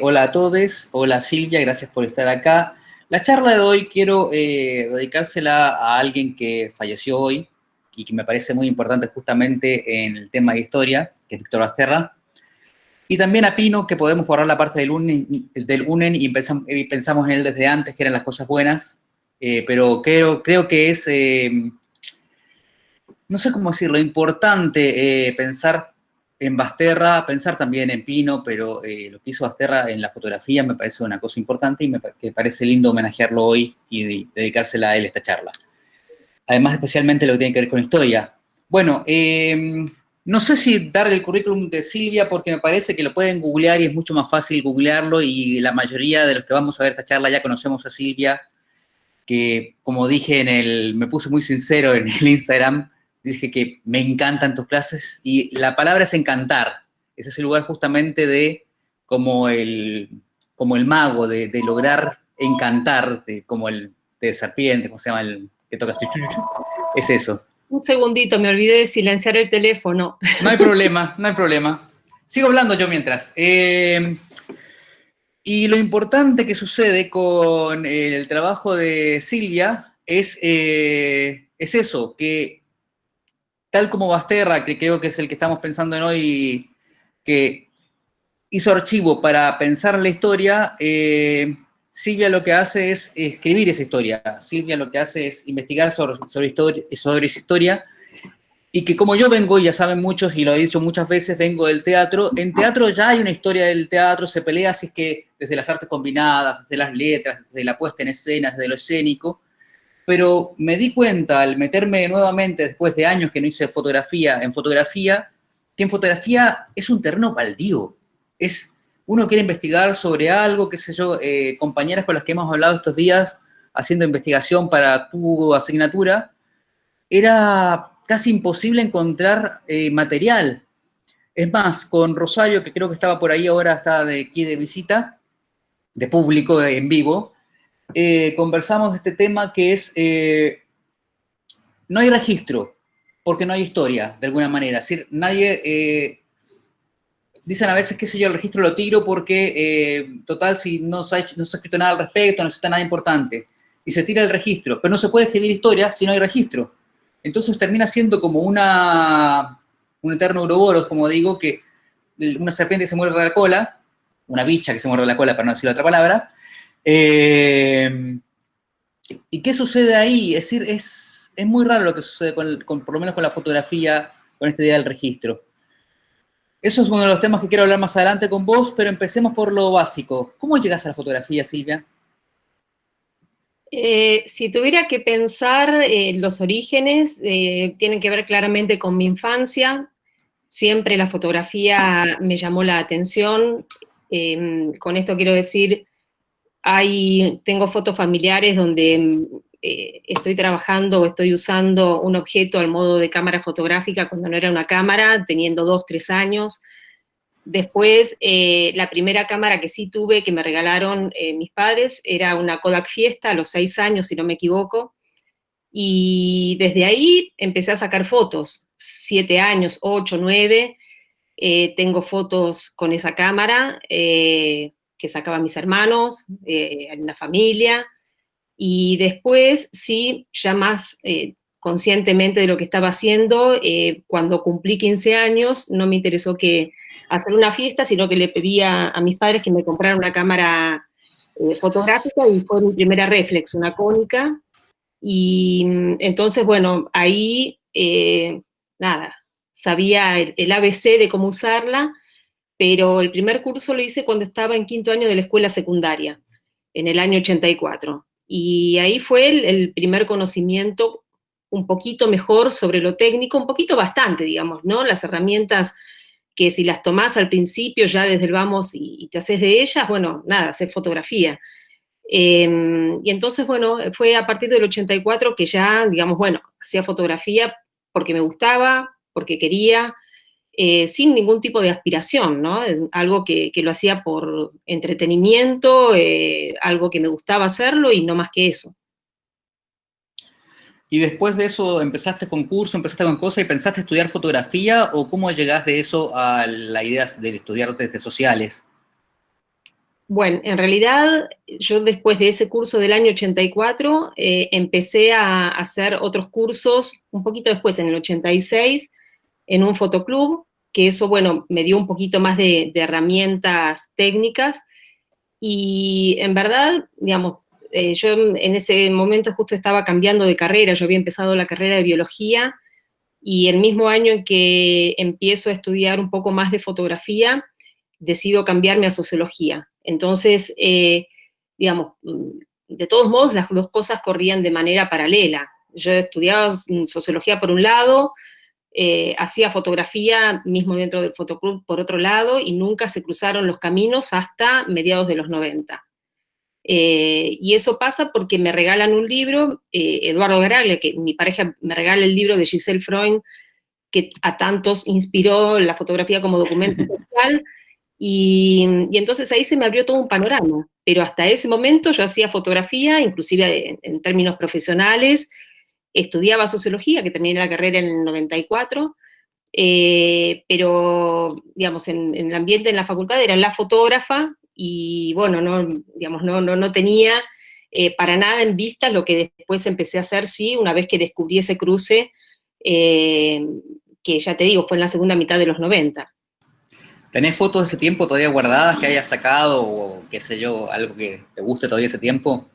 Hola a todos, hola Silvia, gracias por estar acá. La charla de hoy quiero eh, dedicársela a alguien que falleció hoy y que me parece muy importante justamente en el tema de historia, que es Víctor Basterra. Y también a Pino, que podemos borrar la parte del UNEN, y, pensamos, en él desde antes, que eran las cosas buenas, eh, pero creo, creo que es, eh, no sé cómo decirlo, importante pensar en Basterra, pensar también en Pino, pero eh, lo que hizo Basterra en la fotografía me parece una cosa importante y me parece lindo homenajearlo hoy y dedicársela a él esta charla. Además, especialmente lo que tiene que ver con historia. Bueno, em, no sé si dar el currículum de Silvia porque me parece que lo pueden googlear y es mucho más fácil googlearlo y la mayoría de los que vamos a ver esta charla ya conocemos a Silvia, que como dije en el, me puse muy sincero en el Instagram, dije que me encantan tus clases y la palabra es encantar. Es ese lugar justamente de como el, como el mago, de, lograr encantar, como el de serpiente, como se llama el que toca así. Es eso. Un segundito, me olvidé de silenciar el teléfono. No hay problema, no hay problema. Sigo hablando yo mientras. Eh, y lo importante que sucede con el trabajo de Silvia es, eh, es eso, que tal como Basterra, que creo que es el que estamos pensando en hoy, que hizo archivo para pensar la historia, eh, Silvia lo que hace es escribir esa historia. Silvia lo que hace es investigar sobre, sobre, historia, sobre esa historia, y que como yo vengo, ya saben muchos, y lo he dicho muchas veces, vengo del teatro, en teatro ya hay una historia del teatro, se pelea así es que desde las artes combinadas, desde las letras, desde la puesta en escena, desde lo escénico, pero me di cuenta al meterme nuevamente, después de años que no hice fotografía, en fotografía, que en fotografía es un terreno baldío. Es, uno quiere investigar sobre algo, qué sé yo, eh, compañeras con las que hemos hablado estos días, haciendo investigación para tu asignatura, era casi imposible encontrar eh, material. Es más, con Rosario, que creo que estaba por ahí ahora, está de aquí de visita, de público, en vivo, eh, conversamos de este tema que es, eh, no hay registro, porque no hay historia, de alguna manera. Es decir, nadie, eh, dicen a veces, qué sé yo, el registro lo tiro porque, total, si no se, ha se escrito nada al respecto, no está nada importante. Y se tira el registro, pero no se puede escribir historia si no hay registro. Entonces termina siendo como una, un eterno uroboros, como digo, que una serpiente que se muerde la cola, una bicha que se muerde la cola, para no decir otra palabra, eh, ¿Y qué sucede ahí? Es decir, es, es muy raro lo que sucede, con, por lo menos con la fotografía, con esta idea del registro. Eso es uno de los temas que quiero hablar más adelante con vos, pero empecemos por lo básico. ¿Cómo llegas a la fotografía, Silvia? Eh, si tuviera que pensar, eh, los orígenes tienen que ver claramente con mi infancia. Siempre la fotografía me llamó la atención. con esto quiero decir tengo fotos familiares donde eh, estoy trabajando o estoy usando un objeto al modo de cámara fotográfica cuando no era una cámara, teniendo dos, tres años. Después, eh, la primera cámara que sí tuve, que me regalaron eh, mis padres, era una Kodak Fiesta a los seis años, si no me equivoco. Y desde ahí empecé a sacar fotos, siete años, ocho, nueve. tengo fotos con esa cámara, que sacaban mis hermanos, eh, en la familia, y después, sí, ya más eh, conscientemente de lo que estaba haciendo, eh, cuando cumplí 15 años, no me interesó que hacer una fiesta, sino que le pedía a mis padres que me compraran una cámara fotográfica y fue mi primera reflex, una cónica, y mm, entonces, bueno, ahí, nada, sabía el, ABC de cómo usarla, pero el primer curso lo hice cuando estaba en quinto año de la escuela secundaria, en el año 84. Y ahí fue el, primer conocimiento un poquito mejor sobre lo técnico, un poquito bastante, digamos, ¿no? Las herramientas que si las tomás al principio, ya desde el vamos y, te haces de ellas, bueno, nada, hacer fotografía. Em, y entonces, bueno, fue a partir del 84 que ya, digamos, bueno, hacía fotografía porque me gustaba, porque quería, eh, sin ningún tipo de aspiración, ¿no? Algo que, lo hacía por entretenimiento, eh, algo que me gustaba hacerlo y no más que eso. ¿Y después de eso empezaste con curso, empezaste con cosas y pensaste estudiar fotografía o cómo llegaste de eso a la idea de estudiar desde sociales? Bueno, en realidad yo después de ese curso del año 84 eh, empecé a hacer otros cursos un poquito después, en el 86, en un fotoclub, que eso, bueno, me dio un poquito más de, herramientas técnicas, y en verdad, digamos, eh, yo en ese momento justo estaba cambiando de carrera, yo había empezado la carrera de biología, y el mismo año en que empiezo a estudiar un poco más de fotografía, decido cambiarme a sociología. Entonces, eh, digamos, de todos modos, las dos cosas corrían de manera paralela. Yo estudiaba sociología por un lado, eh, hacía fotografía mismo dentro del fotoclub por otro lado, y nunca se cruzaron los caminos hasta mediados de los 90. Eh, y eso pasa porque me regalan un libro, Eduardo Garaglia, que mi pareja me regala el libro de Giselle Freund, que a tantos inspiró la fotografía como documento social, y, entonces ahí se me abrió todo un panorama, pero hasta ese momento yo hacía fotografía, inclusive en, términos profesionales, estudiaba sociología, que terminé la carrera en el 94, eh, pero, digamos, en, el ambiente en la facultad era la fotógrafa, y bueno, no, digamos, no, no, no tenía eh, para nada en vista lo que después empecé a hacer, sí, una vez que descubrí ese cruce, eh, que ya te digo, fue en la segunda mitad de los 90. ¿Tenés fotos de ese tiempo todavía guardadas que hayas sacado o qué sé yo, algo que te guste todavía ese tiempo?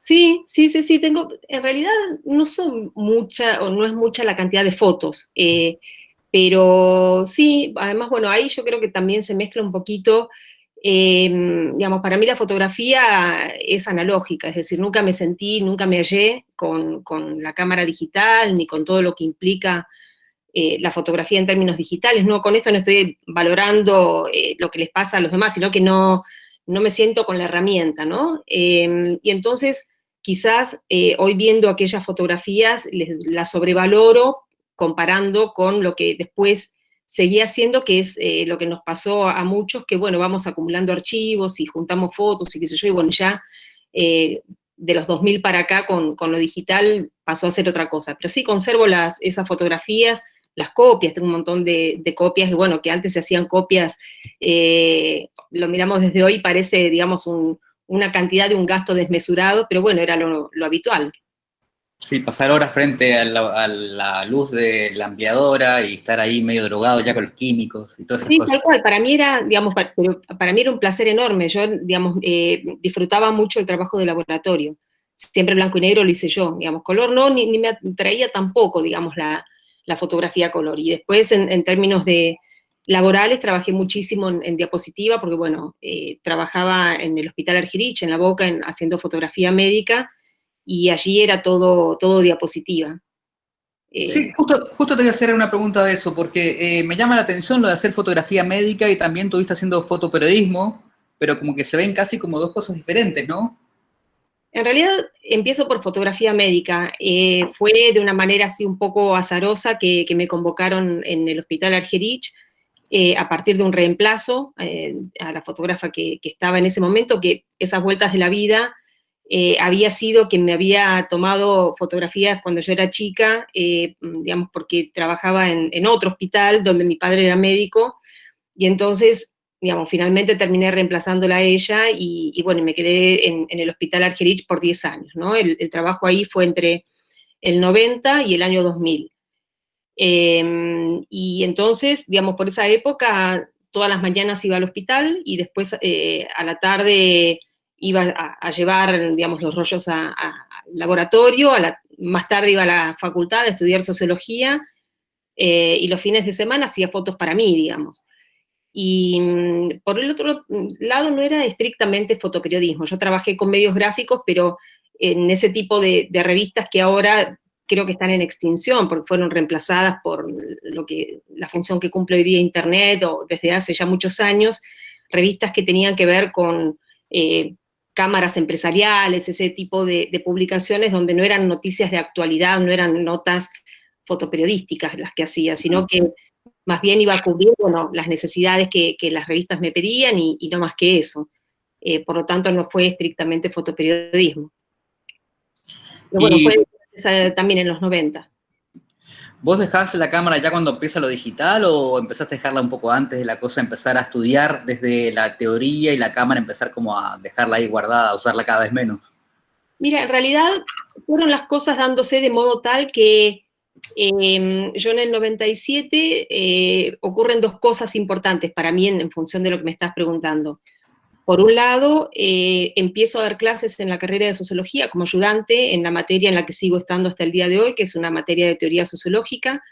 Sí, sí, sí, sí, tengo, en realidad no son mucha, o no es mucha la cantidad de fotos, eh, pero sí, además, bueno, ahí yo creo que también se mezcla un poquito, em, digamos, para mí la fotografía es analógica, es decir, nunca me sentí, nunca me hallé con, con la cámara digital, ni con todo lo que implica eh, la fotografía en términos digitales, ¿no? Con esto no estoy valorando eh, lo que les pasa a los demás, sino que no, no me siento con la herramienta, ¿no? Em, y entonces, quizás eh, hoy viendo aquellas fotografías, las sobrevaloro comparando con lo que después seguía haciendo, que es lo que nos pasó a muchos, que bueno, vamos acumulando archivos y juntamos fotos y qué sé yo, y bueno, ya de los 2000 para acá con, con, lo digital pasó a ser otra cosa. Pero sí conservo las, esas fotografías, las copias, tengo un montón de, copias, y bueno, que antes se hacían copias, eh, lo miramos desde hoy, parece, digamos, una cantidad de un gasto desmesurado, pero bueno, era lo, habitual. Sí, pasar horas frente a la, luz de la ampliadora y estar ahí medio drogado ya con los químicos y todas esas sí, tal cual, para mí era, digamos, para, para, mí era un placer enorme, yo, digamos, eh, disfrutaba mucho el trabajo de laboratorio, siempre blanco y negro lo hice yo, digamos, color no, ni, ni me atraía tampoco, digamos, la, la fotografía a color. Y después, en, términos de laborales, trabajé muchísimo en, diapositiva, porque bueno, eh, trabajaba en el Hospital Argerich, en La Boca, haciendo fotografía médica, y allí era todo, todo diapositiva. Eh, sí, justo, justo te voy a hacer una pregunta de eso, porque eh, me llama la atención lo de hacer fotografía médica y también estuviste haciendo fotoperiodismo, pero como que se ven casi como dos cosas diferentes, ¿no? En realidad empiezo por fotografía médica. Eh, fue de una manera así un poco azarosa que, me convocaron en el Hospital Argerich eh, a partir de un reemplazo eh, a la fotógrafa que, estaba en ese momento, que esas vueltas de la vida había sido que me había tomado fotografías cuando yo era chica, digamos, porque trabajaba en, en otro hospital donde mi padre era médico, y entonces digamos, finalmente terminé reemplazándola a ella y, bueno, me quedé en, el Hospital Argerich por 10 años, ¿no? El, trabajo ahí fue entre el 90 y el año 2000. Em, y entonces, digamos, por esa época, todas las mañanas iba al hospital y después eh, a la tarde iba a, llevar, digamos, los rollos al laboratorio, más tarde iba a la facultad a estudiar sociología, eh, y los fines de semana hacía fotos para mí, digamos. Y mm, por el otro lado no era estrictamente fotoperiodismo, yo trabajé con medios gráficos, pero en ese tipo de, revistas que ahora creo que están en extinción, porque fueron reemplazadas por lo que, la función que cumple hoy día Internet, o desde hace ya muchos años, revistas que tenían que ver con eh, cámaras empresariales, ese tipo de, de, publicaciones donde no eran noticias de actualidad, no eran notas fotoperiodísticas las que hacía, sino que más bien iba a cubrir las necesidades que, las revistas me pedían y, no más que eso. Eh, por lo tanto, no fue estrictamente fotoperiodismo. Pero bueno, fue también en los 90. ¿Vos dejás la cámara ya cuando empieza lo digital o empezaste a dejarla un poco antes de la cosa, empezar a estudiar desde la teoría y la cámara, empezar como a dejarla ahí guardada, a usarla cada vez menos? Mira, en realidad fueron las cosas dándose de modo tal que em, yo en el 97 eh, ocurren dos cosas importantes para mí en, función de lo que me estás preguntando. Por un lado, eh, empiezo a dar clases en la carrera de sociología como ayudante en la materia en la que sigo estando hasta el día de hoy, que es una materia de teoría sociológica.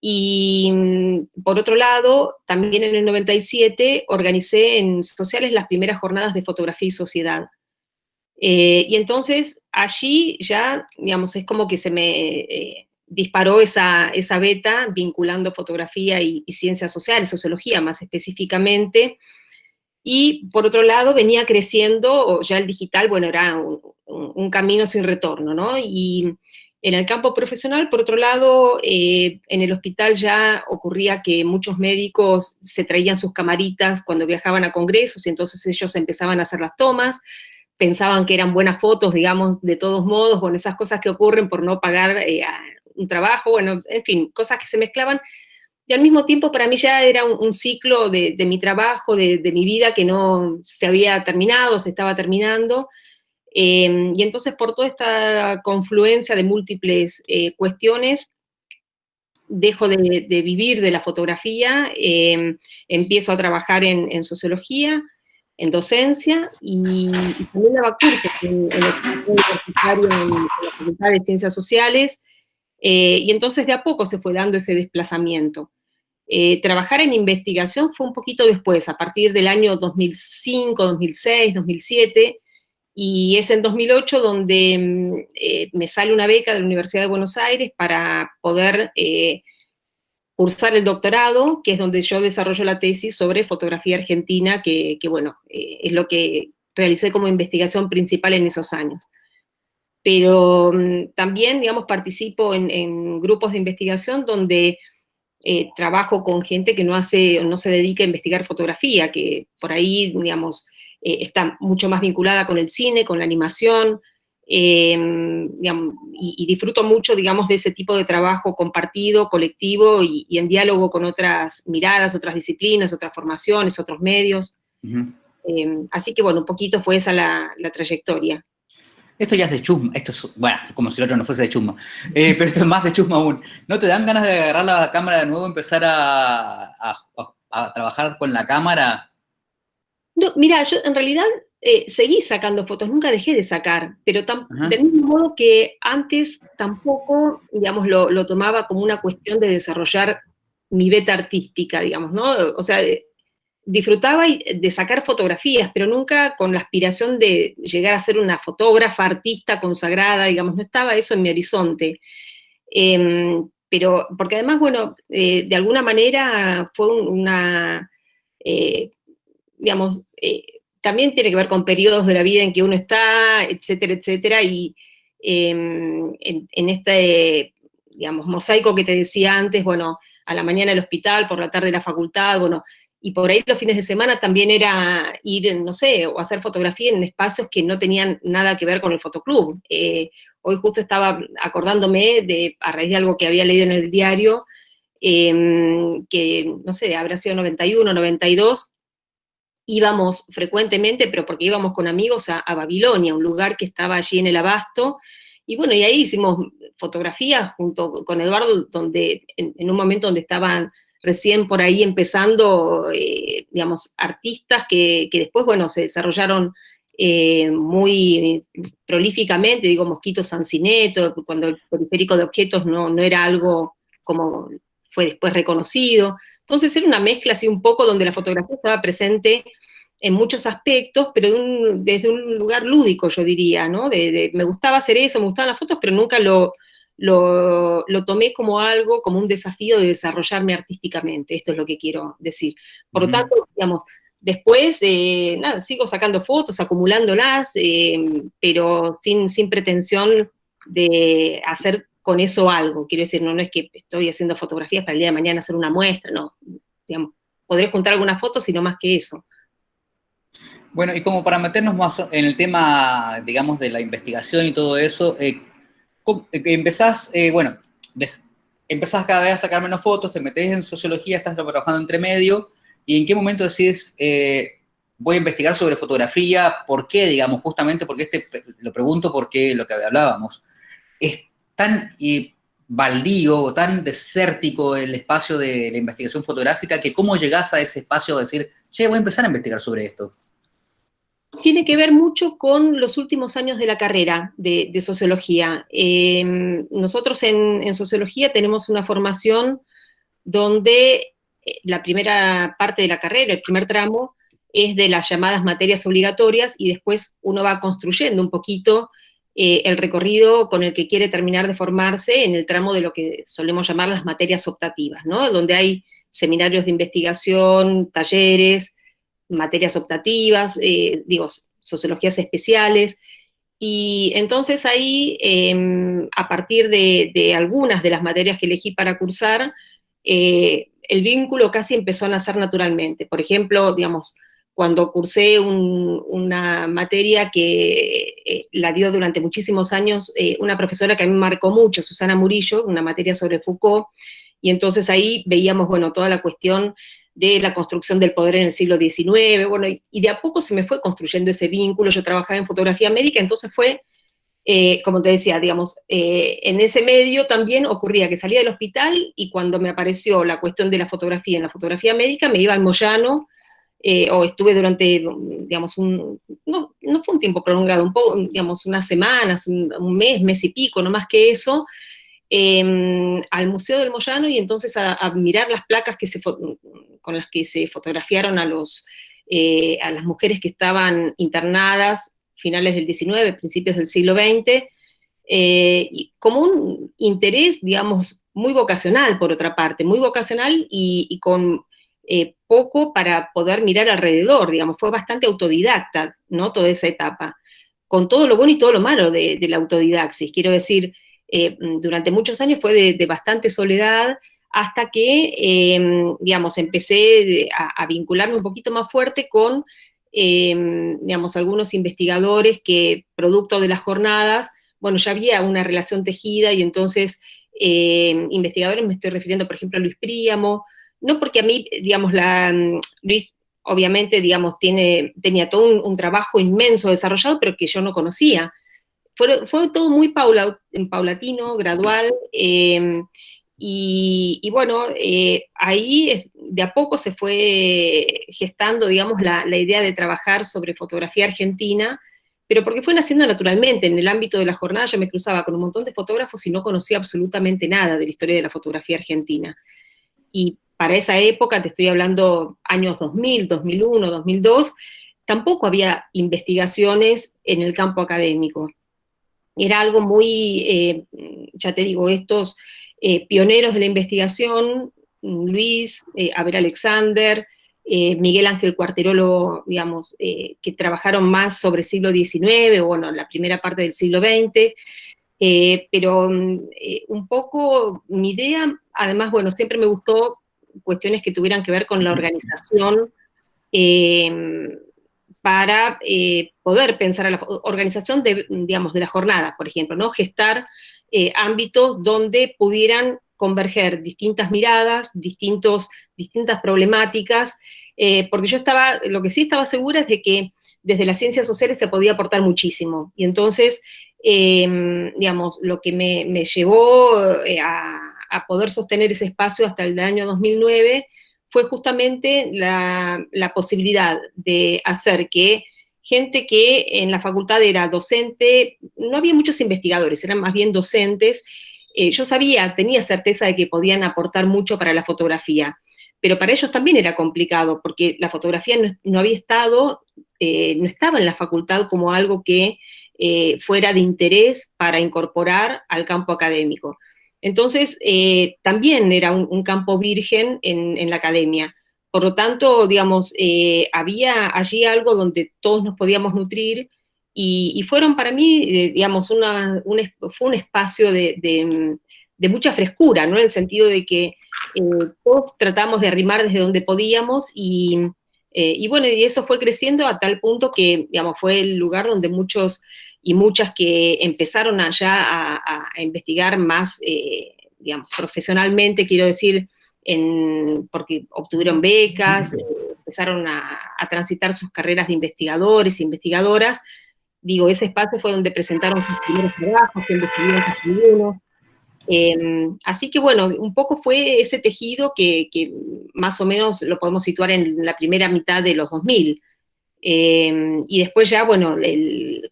Y mm, por otro lado, también en el 97 organicé en sociales las primeras jornadas de fotografía y sociedad. Eh, y entonces allí ya, digamos, es como que se me eh, disparó esa, esa beta vinculando fotografía y, ciencias sociales, sociología más específicamente, y por otro lado venía creciendo, ya el digital, bueno, era un, camino sin retorno, ¿no? Y en el campo profesional, por otro lado, eh, en el hospital ya ocurría que muchos médicos se traían sus camaritas cuando viajaban a congresos y entonces ellos empezaban a hacer las tomas, pensaban que eran buenas fotos, digamos, de todos modos, con esas cosas que ocurren por no pagar eh, un trabajo, bueno, en fin, cosas que se mezclaban, y al mismo tiempo para mí ya era un, ciclo de, mi trabajo, de, mi vida que no se había terminado, se estaba terminando, em, y entonces por toda esta confluencia de múltiples eh, cuestiones, dejo de, vivir de la fotografía, em, empiezo a trabajar en, sociología, en docencia, y, también daba cursos en, la Facultad de Ciencias Sociales, eh, y entonces de a poco se fue dando ese desplazamiento. Eh, trabajar en investigación fue un poquito después, a partir del año 2005, 2006, 2007, y es en 2008 donde mm, eh, me sale una beca de la Universidad de Buenos Aires para poder cursar el doctorado, que es donde yo desarrollo la tesis sobre fotografía argentina, que, bueno, es lo que realicé como investigación principal en esos años. Pero mm, también, digamos, participo en grupos de investigación donde eh, trabajo con gente que no hace, no se dedica a investigar fotografía, que por ahí, digamos, eh, está mucho más vinculada con el cine, con la animación, em, y, disfruto mucho, digamos, de ese tipo de trabajo compartido, colectivo, y, en diálogo con otras miradas, otras disciplinas, otras formaciones, otros medios. Em, así que, bueno, un poquito fue esa la trayectoria. Esto ya es de chusma, esto es, bueno, como si el otro no fuese de chusma, eh, pero esto es más de chusma aún. ¿No te dan ganas de agarrar la cámara de nuevo y empezar a, trabajar con la cámara? No, mira, yo en realidad eh, seguí sacando fotos, nunca dejé de sacar, pero del mismo modo que antes tampoco, digamos, lo, lo, tomaba como una cuestión de desarrollar mi beta artística, digamos, ¿no? O sea, disfrutaba de sacar fotografías, pero nunca con la aspiración de llegar a ser una fotógrafa, artista consagrada, digamos, no estaba eso en mi horizonte. Em, pero, porque además, bueno, eh, de alguna manera fue una, eh, digamos, eh, también tiene que ver con periodos de la vida en que uno está, etcétera, etcétera, y em, en, en, este, digamos, mosaico que te decía antes, bueno, a la mañana el hospital, por la tarde la facultad, bueno, y por ahí los fines de semana también era ir, no sé, o hacer fotografía en espacios que no tenían nada que ver con el fotoclub. Eh, hoy justo estaba acordándome de, a raíz de algo que había leído en el diario, em, que, no sé, habrá sido 91, 92, íbamos frecuentemente, pero porque íbamos con amigos a, Babilonia, un lugar que estaba allí en el Abasto, y bueno, y ahí hicimos fotografías junto con Eduardo, donde en un momento donde estaban recién por ahí empezando, eh, digamos, artistas que, después, bueno, se desarrollaron eh, muy prolíficamente, digo, Mosquito Sancineto, cuando el periférico de objetos no, no era algo como fue después reconocido. Entonces era una mezcla así un poco donde la fotografía estaba presente en muchos aspectos, pero desde un lugar lúdico, yo diría, ¿no? me gustaba hacer eso, me gustaban las fotos, pero nunca lo, lo, tomé como algo, como un desafío de desarrollarme artísticamente, esto es lo que quiero decir. Por lo tanto, digamos, después, eh, nada, sigo sacando fotos, acumulándolas, eh, pero sin, sin pretensión de hacer con eso algo, quiero decir, no, no es que estoy haciendo fotografías para el día de mañana hacer una muestra, no, digamos, podré juntar algunas fotos, sino más que eso. Bueno, y como para meternos más en el tema, digamos, de la investigación y todo eso, eh, empezás, eh, bueno, cada vez a sacar menos fotos, te metes en sociología, estás trabajando entre medio, y en qué momento decides, eh, voy a investigar sobre fotografía, ¿por qué, digamos, justamente porque este, lo pregunto porque lo que hablábamos, es tan baldío o tan desértico el espacio de la investigación fotográfica que cómo llegás a ese espacio de decir, che, voy a empezar a investigar sobre esto tiene que ver mucho con los últimos años de la carrera de, sociología. Em, nosotros en, sociología tenemos una formación donde eh, la primera parte de la carrera, el primer tramo, es de las llamadas materias obligatorias y después uno va construyendo un poquito eh, el recorrido con el que quiere terminar de formarse en el tramo de lo que solemos llamar las materias optativas, ¿no? Donde hay seminarios de investigación, talleres, materias optativas, eh, digo, sociologías especiales, y entonces ahí, em, a partir de, algunas de las materias que elegí para cursar, eh, el vínculo casi empezó a nacer naturalmente. Por ejemplo, digamos, cuando cursé una materia que eh, la dio durante muchísimos años una profesora que a mí me marcó mucho, Susana Murillo, una materia sobre Foucault, y entonces ahí veíamos, bueno, toda la cuestión de la construcción del poder en el siglo XIX, bueno, y, de a poco se me fue construyendo ese vínculo, yo trabajaba en fotografía médica, entonces fue, eh, como te decía, digamos, eh, en ese medio también ocurría que salía del hospital y cuando me apareció la cuestión de la fotografía en la fotografía médica, me iba al Moyano, eh, o estuve durante, digamos, un, no, no fue un tiempo prolongado, un poco, digamos, unas semanas, un mes, mes y pico, no más que eso, Em, al Museo del Moyano y entonces a, mirar las placas que se, con las que se fotografiaron a, eh, a las mujeres que estaban internadas finales del XIX, principios del siglo XX, eh, como un interés, digamos, muy vocacional, por otra parte, muy vocacional y, con eh, poco para poder mirar alrededor, digamos, fue bastante autodidacta, ¿no?, toda esa etapa, con todo lo bueno y todo lo malo de, de la autodidaxis, quiero decir, eh, durante muchos años fue de, bastante soledad, hasta que, em, digamos, empecé a, vincularme un poquito más fuerte con, em, digamos, algunos investigadores que, producto de las jornadas, bueno, ya había una relación tejida y entonces, em, investigadores, me estoy refiriendo, por ejemplo, a Luis Príamo, no porque a mí, digamos, la, mm, Luis obviamente, digamos, tiene, tenía todo un trabajo inmenso desarrollado, pero que yo no conocía, fue, todo muy paulatino, gradual, em, y, bueno, eh, ahí de a poco se fue gestando, digamos, la, idea de trabajar sobre fotografía argentina, pero porque fue naciendo naturalmente, en el ámbito de la jornada yo me cruzaba con un montón de fotógrafos y no conocía absolutamente nada de la historia de la fotografía argentina. Y para esa época, te estoy hablando años 2000, 2001, 2002, tampoco había investigaciones en el campo académico era algo muy, eh, ya te digo, estos eh, pioneros de la investigación, Luis, eh, Abel Alexander, Miguel Ángel Cuarterolo, digamos, que trabajaron más sobre siglo XIX, o bueno, la primera parte del siglo XX, pero un poco mi idea, además, bueno, siempre me gustó cuestiones que tuvieran que ver con la organización, para eh, poder pensar a la organización de, digamos, de la jornada, por ejemplo, ¿no? Gestar eh, ámbitos donde pudieran converger distintas miradas, distintos, distintas problemáticas, eh, porque yo estaba, lo que sí estaba segura es de que desde las ciencias sociales se podía aportar muchísimo, y entonces, em, digamos, lo que me, llevó a, a, poder sostener ese espacio hasta el año 2009 fue justamente la, posibilidad de hacer que gente que en la facultad era docente, no había muchos investigadores, eran más bien docentes, eh, yo sabía, tenía certeza de que podían aportar mucho para la fotografía, pero para ellos también era complicado, porque la fotografía no, había estado, eh, no estaba en la facultad como algo que eh, fuera de interés para incorporar al campo académico. Entonces, eh, también era un, campo virgen en, la academia. Por lo tanto, digamos, eh, había allí algo donde todos nos podíamos nutrir y, fueron para mí, eh, digamos, un, fue un espacio de, mucha frescura, ¿no? En el sentido de que todos tratamos de arrimar desde donde podíamos y, y bueno, y eso fue creciendo a tal punto que, digamos, fue el lugar donde muchos y muchas que empezaron allá a, investigar más, eh, digamos, profesionalmente, quiero decir, en, porque obtuvieron becas, empezaron a, transitar sus carreras de investigadores e investigadoras. Digo, ese espacio fue donde presentaron sus primeros trabajos, donde escribieron sus em, así que bueno, un poco fue ese tejido que, más o menos lo podemos situar en la primera mitad de los 2000. Em, y después ya, bueno,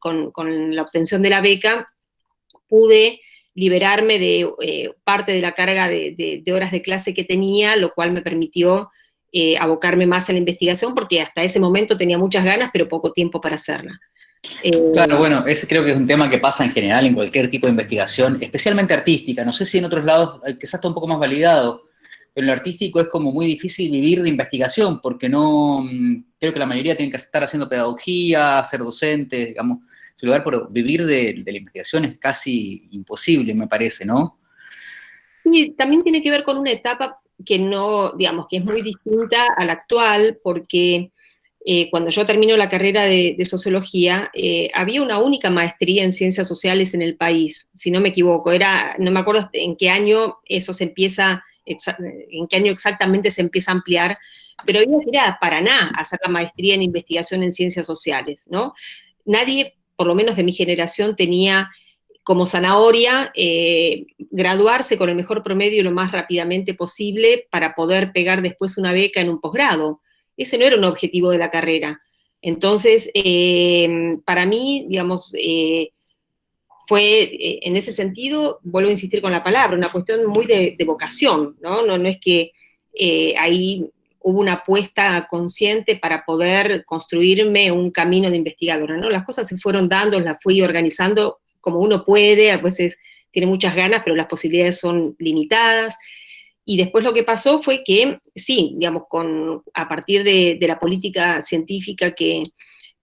con, la obtención de la beca, pude liberarme de eh, parte de la carga de, horas de clase que tenía, lo cual me permitió eh, abocarme más a la investigación, porque hasta ese momento tenía muchas ganas, pero poco tiempo para hacerla. Eh, claro, bueno, ese creo que es un tema que pasa en general en cualquier tipo de investigación, especialmente artística. No sé si en otros lados quizás está un poco más validado, en lo artístico es como muy difícil vivir de investigación, porque no, mm, creo que la mayoría tiene que estar haciendo pedagogía, ser docentes, digamos, ese lugar por vivir de, la investigación es casi imposible, me parece, ¿no? Sí, también tiene que ver con una etapa que no, digamos, que es muy distinta a la actual, porque eh, cuando yo termino la carrera de, sociología, eh, había una única maestría en ciencias sociales en el país, si no me equivoco, era, no me acuerdo en qué año eso se empieza en qué año exactamente se empieza a ampliar, pero había que a Paraná a hacer la maestría en investigación en ciencias sociales, ¿no? Nadie, por lo menos de mi generación, tenía como zanahoria eh, graduarse con el mejor promedio lo más rápidamente posible para poder pegar después una beca en un posgrado. Ese no era un objetivo de la carrera. Entonces, eh, para mí, digamos, eh, fue, eh, en ese sentido, vuelvo a insistir con la palabra, una cuestión muy de, vocación, ¿no? ¿no? No es que eh, ahí hubo una apuesta consciente para poder construirme un camino de investigadora, ¿no? Las cosas se fueron dando, las fui organizando como uno puede, a veces tiene muchas ganas, pero las posibilidades son limitadas. Y después lo que pasó fue que, sí, digamos, con, a partir de, la política científica que,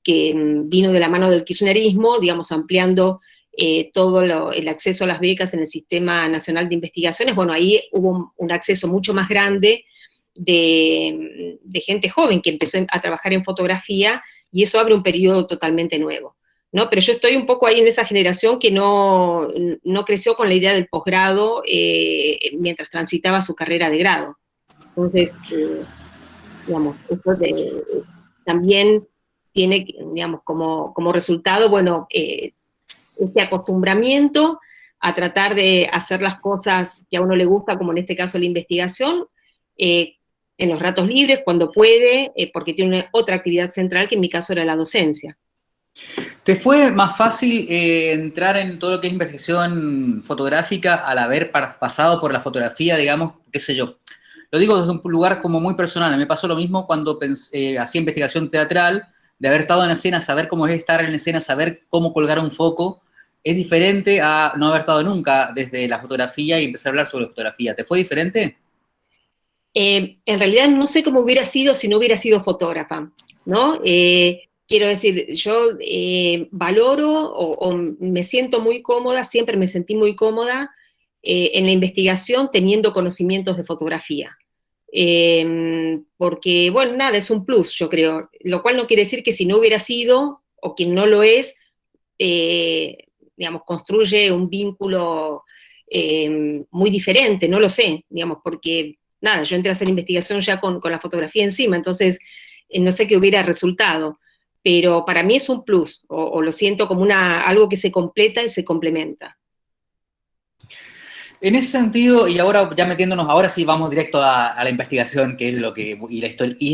que vino de la mano del kirchnerismo, digamos, ampliando eh, todo el acceso a las becas en el Sistema Nacional de Investigaciones, bueno, ahí hubo un, acceso mucho más grande de, gente joven que empezó a trabajar en fotografía, y eso abre un periodo totalmente nuevo. ¿no? Pero yo estoy un poco ahí en esa generación que no, no creció con la idea del posgrado eh, mientras transitaba su carrera de grado. Entonces, eh, digamos, esto también tiene, digamos, como, como resultado, bueno, este acostumbramiento a tratar de hacer las cosas que a uno le gusta, como en este caso la investigación, eh, en los ratos libres, cuando puede, eh, porque tiene otra actividad central que en mi caso era la docencia. ¿Te fue más fácil eh, entrar en todo lo que es investigación fotográfica al haber pasado por la fotografía, digamos, qué sé yo? Lo digo desde un lugar como muy personal, me pasó lo mismo cuando hacía investigación teatral, de haber estado en escena, saber cómo es estar en escena, saber cómo colgar un foco, es diferente a no haber estado nunca desde la fotografía y empezar a hablar sobre fotografía. ¿Te fue diferente? Eh, en realidad no sé cómo hubiera sido si no hubiera sido fotógrafa, ¿no? Eh, quiero decir, yo eh, valoro o, me siento muy cómoda, siempre me sentí muy cómoda en la investigación teniendo conocimientos de fotografía. porque, bueno, nada, es un plus, yo creo, lo cual no quiere decir que si no hubiera sido, o quien no lo es, digamos, construye un vínculo eh, muy diferente, no lo sé, digamos, porque, nada, yo entré a hacer investigación ya con, la fotografía encima, entonces eh, no sé qué hubiera resultado, pero para mí es un plus, o, lo siento como una, algo que se completa y se complementa. En ese sentido, y ahora ya metiéndonos, ahora sí vamos directo a, la investigación, que es lo que, y la,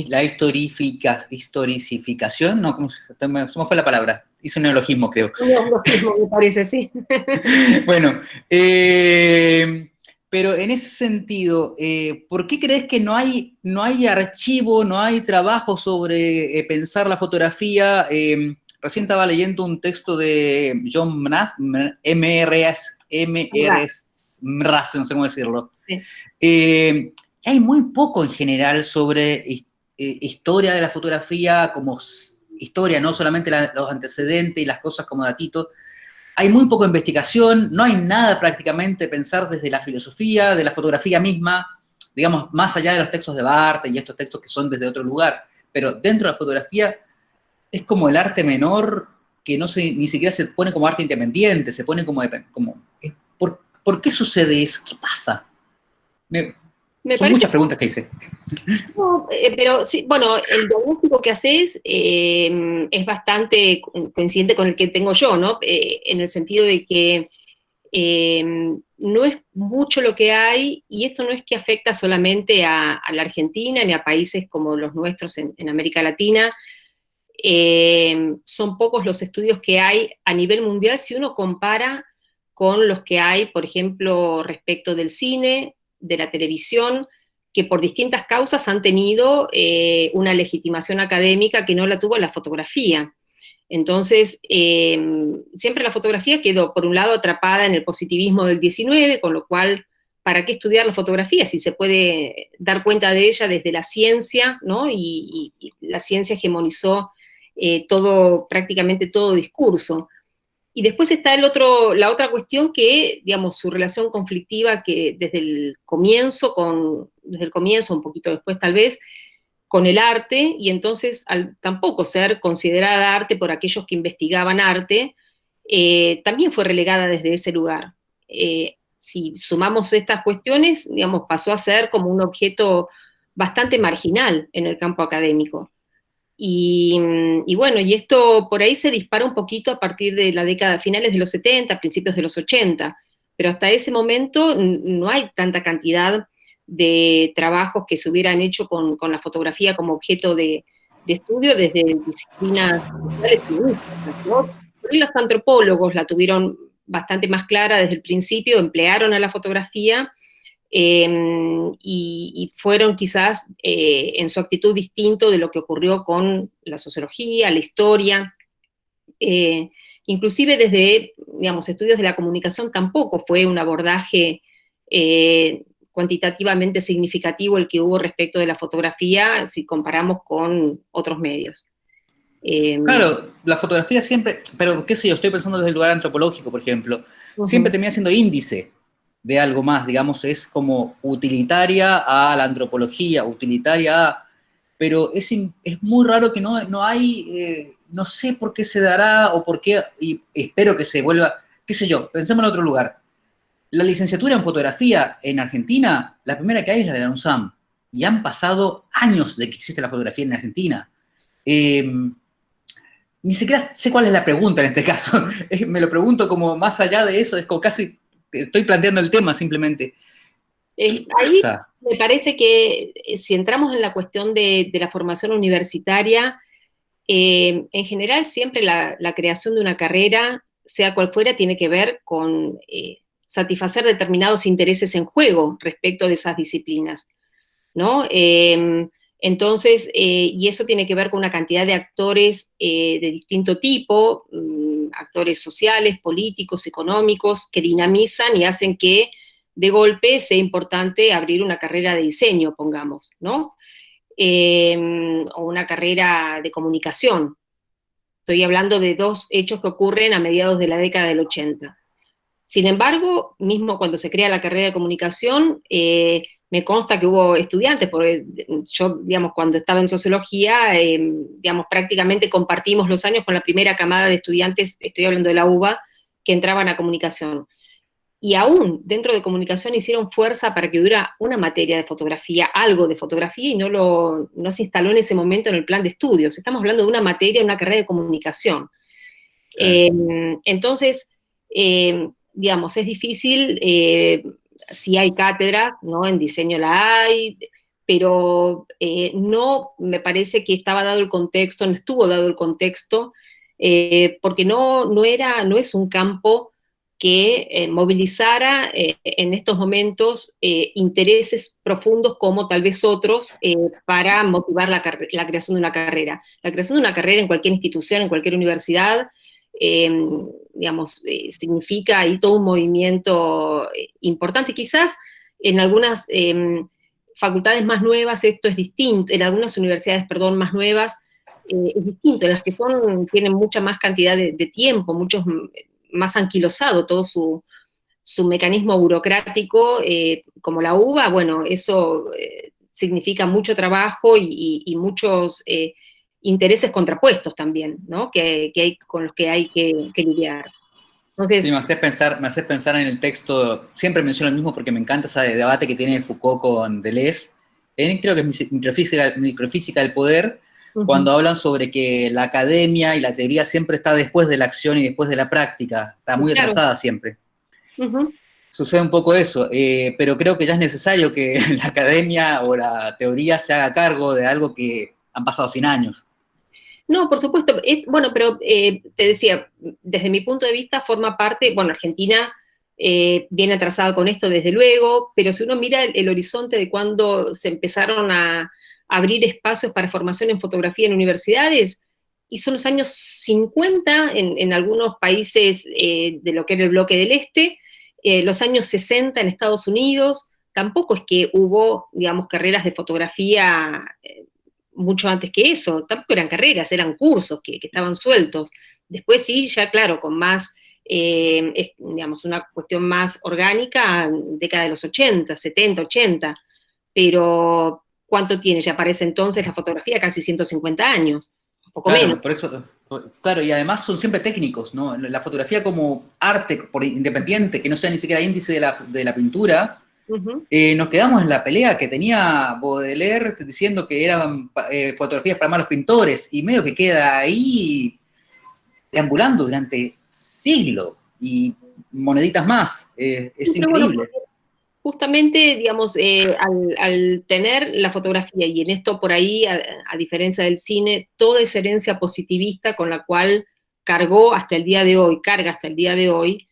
la historifica, historicificación, ¿no? ¿Cómo se, ¿Cómo fue la palabra? Hice un neologismo, creo. Un neologismo, me parece, sí. bueno, eh, pero en ese sentido, eh, ¿por qué crees que no hay, no hay archivo, no hay trabajo sobre eh, pensar la fotografía? Recién estaba leyendo un texto de John MRS, MRS, no sé cómo decirlo. hay muy poco en general sobre historia de la fotografía como historia, no solamente los antecedentes y las cosas como datitos. Hay muy poca investigación, no hay nada prácticamente pensar desde la filosofía, de la fotografía misma, digamos, más allá de los textos de Barthes y estos textos que son desde otro lugar, pero dentro de la fotografía es como el arte menor que no se, ni siquiera se pone como arte independiente, se pone como... como ¿Por qué sucede eso? ¿Qué pasa? Son muchas preguntas que hice. Eh, pero sí, bueno, el diagnóstico que haces eh, es bastante coincidente con el que tengo yo, ¿no? Eh, en el sentido de que no es mucho lo que hay, y esto no es que afecta solamente a, la Argentina ni a países como los nuestros en, América Latina, son pocos los estudios que hay a nivel mundial si uno compara con los que hay, por ejemplo, respecto del cine, de la televisión, que por distintas causas han tenido eh, una legitimación académica que no la tuvo la fotografía. Entonces, em, siempre la fotografía quedó, por un lado, atrapada en el positivismo del 19, con lo cual, ¿para qué estudiar la fotografía si se puede dar cuenta de ella desde la ciencia, ¿no? Y, la ciencia hegemonizó eh, todo, prácticamente todo discurso. Y después está el otro, la otra cuestión que, digamos, su relación conflictiva que desde el comienzo, con, desde el comienzo, un poquito después tal vez, con el arte, y entonces al tampoco ser considerada arte por aquellos que investigaban arte, eh, también fue relegada desde ese lugar. Eh, si sumamos estas cuestiones, digamos, pasó a ser como un objeto bastante marginal en el campo académico. Y, bueno, y esto por ahí se dispara un poquito a partir de la década, finales de los 70, principios de los 80, pero hasta ese momento no hay tanta cantidad de trabajos que se hubieran hecho con, la fotografía como objeto de, estudio desde disciplinas sociales y Los antropólogos la tuvieron bastante más clara desde el principio, emplearon a la fotografía Em, y, fueron quizás eh, en su actitud distinto de lo que ocurrió con la sociología, la historia, eh, inclusive desde, digamos, estudios de la comunicación tampoco fue un abordaje eh, cuantitativamente significativo el que hubo respecto de la fotografía si comparamos con otros medios. Em, claro, la fotografía siempre, pero qué sé yo, estoy pensando desde el lugar antropológico, por ejemplo, siempre termina siendo índice de algo más, digamos, es como utilitaria a la antropología, utilitaria a... Pero es, es muy raro que no, no hay, eh, no sé por qué se dará o por qué, y espero que se vuelva, qué sé yo, pensemos en otro lugar. La licenciatura en fotografía en Argentina, la primera que hay es la de la UNSAM, y han pasado años de que existe la fotografía en Argentina. Em, ni siquiera sé cuál es la pregunta en este caso. Me lo pregunto como más allá de eso, es como casi estoy planteando el tema simplemente. Eh, ahí me parece que eh, si entramos en la cuestión de, la formación universitaria, eh, en general siempre la, creación de una carrera, sea cual fuera, tiene que ver con satisfacer determinados intereses en juego respecto de esas disciplinas, ¿no? Em, entonces, y eso tiene que ver con una cantidad de actores de distinto tipo, mm, actores sociales, políticos, económicos, que dinamizan y hacen que de golpe sea importante abrir una carrera de diseño, pongamos, ¿no? Em, o una carrera de comunicación. Estoy hablando de dos hechos que ocurren a mediados de la década del 80. Sin embargo, mismo cuando se crea la carrera de comunicación, eh, me consta que hubo estudiantes, porque yo, digamos, cuando estaba en sociología, em, digamos, prácticamente compartimos los años con la primera camada de estudiantes, estoy hablando de la UBA, que entraban a comunicación. Y aún dentro de comunicación hicieron fuerza para que hubiera una materia de fotografía, algo de fotografía, y no, lo, no se instaló en ese momento en el plan de estudios. Estamos hablando de una materia, una carrera de comunicación. Em, entonces, em, digamos, es difícil eh, sí hay cátedras, ¿no? En diseño la hay, pero eh, no me parece que estaba dado el contexto, no estuvo dado el contexto, eh, porque no, no, era, no es un campo que eh, movilizara en estos momentos intereses profundos como tal vez otros para motivar la, la, creación de una carrera. La creación de una carrera en cualquier institución, en cualquier universidad, Em, digamos, eh, significa ahí todo un movimiento eh, importante. Quizás en algunas em, facultades más nuevas esto es distinto, en algunas universidades, perdón, más nuevas eh, es distinto, en las que son, tienen mucha más cantidad de, tiempo, mucho más anquilosado todo su, mecanismo burocrático, como la UBA, bueno, eso significa mucho trabajo y muchos intereses contrapuestos también, ¿no? Que, hay, con los que hay que, lidiar. sí, me haces, pensar, me pensar en el texto, siempre menciono el mismo porque me encanta ese debate que tiene Foucault con Deleuze, creo que es microfísica, microfísica del poder, cuando hablan sobre que la academia y la teoría siempre está después de la acción y después de la práctica, está muy atrasada siempre. Sucede un poco eso, eh, pero creo que ya es necesario que la academia o la teoría se haga cargo de algo que han pasado 100 años. No, por supuesto. bueno, pero eh, te decía, desde mi punto de vista forma parte, bueno, Argentina eh, viene atrasada con esto desde luego, pero si uno mira el, horizonte de cuando se empezaron a, abrir espacios para formación en fotografía en universidades, y son los años 50 en, algunos países eh, de lo que era el bloque del este, los años 60 en Estados Unidos, tampoco es que hubo, digamos, carreras de fotografía mucho antes que eso, tampoco eran carreras, eran cursos que, estaban sueltos. Después sí, ya claro, con más, eh, digamos, una cuestión más orgánica, década de los 80, 70, 80, pero ¿cuánto tiene? Ya aparece entonces la fotografía, casi 150 años, un poco menos. Por eso, claro, y además son siempre técnicos, ¿no? La fotografía como arte por independiente, que no sea ni siquiera índice de la, de la pintura, eh, nos quedamos en la pelea que tenía Baudelaire diciendo que eran eh, fotografías para malos pintores, y medio que queda ahí deambulando durante siglos, y moneditas más, eh, es increíble. justamente, digamos, al, tener la fotografía, y en esto por ahí, a diferencia del cine, toda esa herencia positivista con la cual cargó hasta el día de hoy, carga hasta el día de hoy,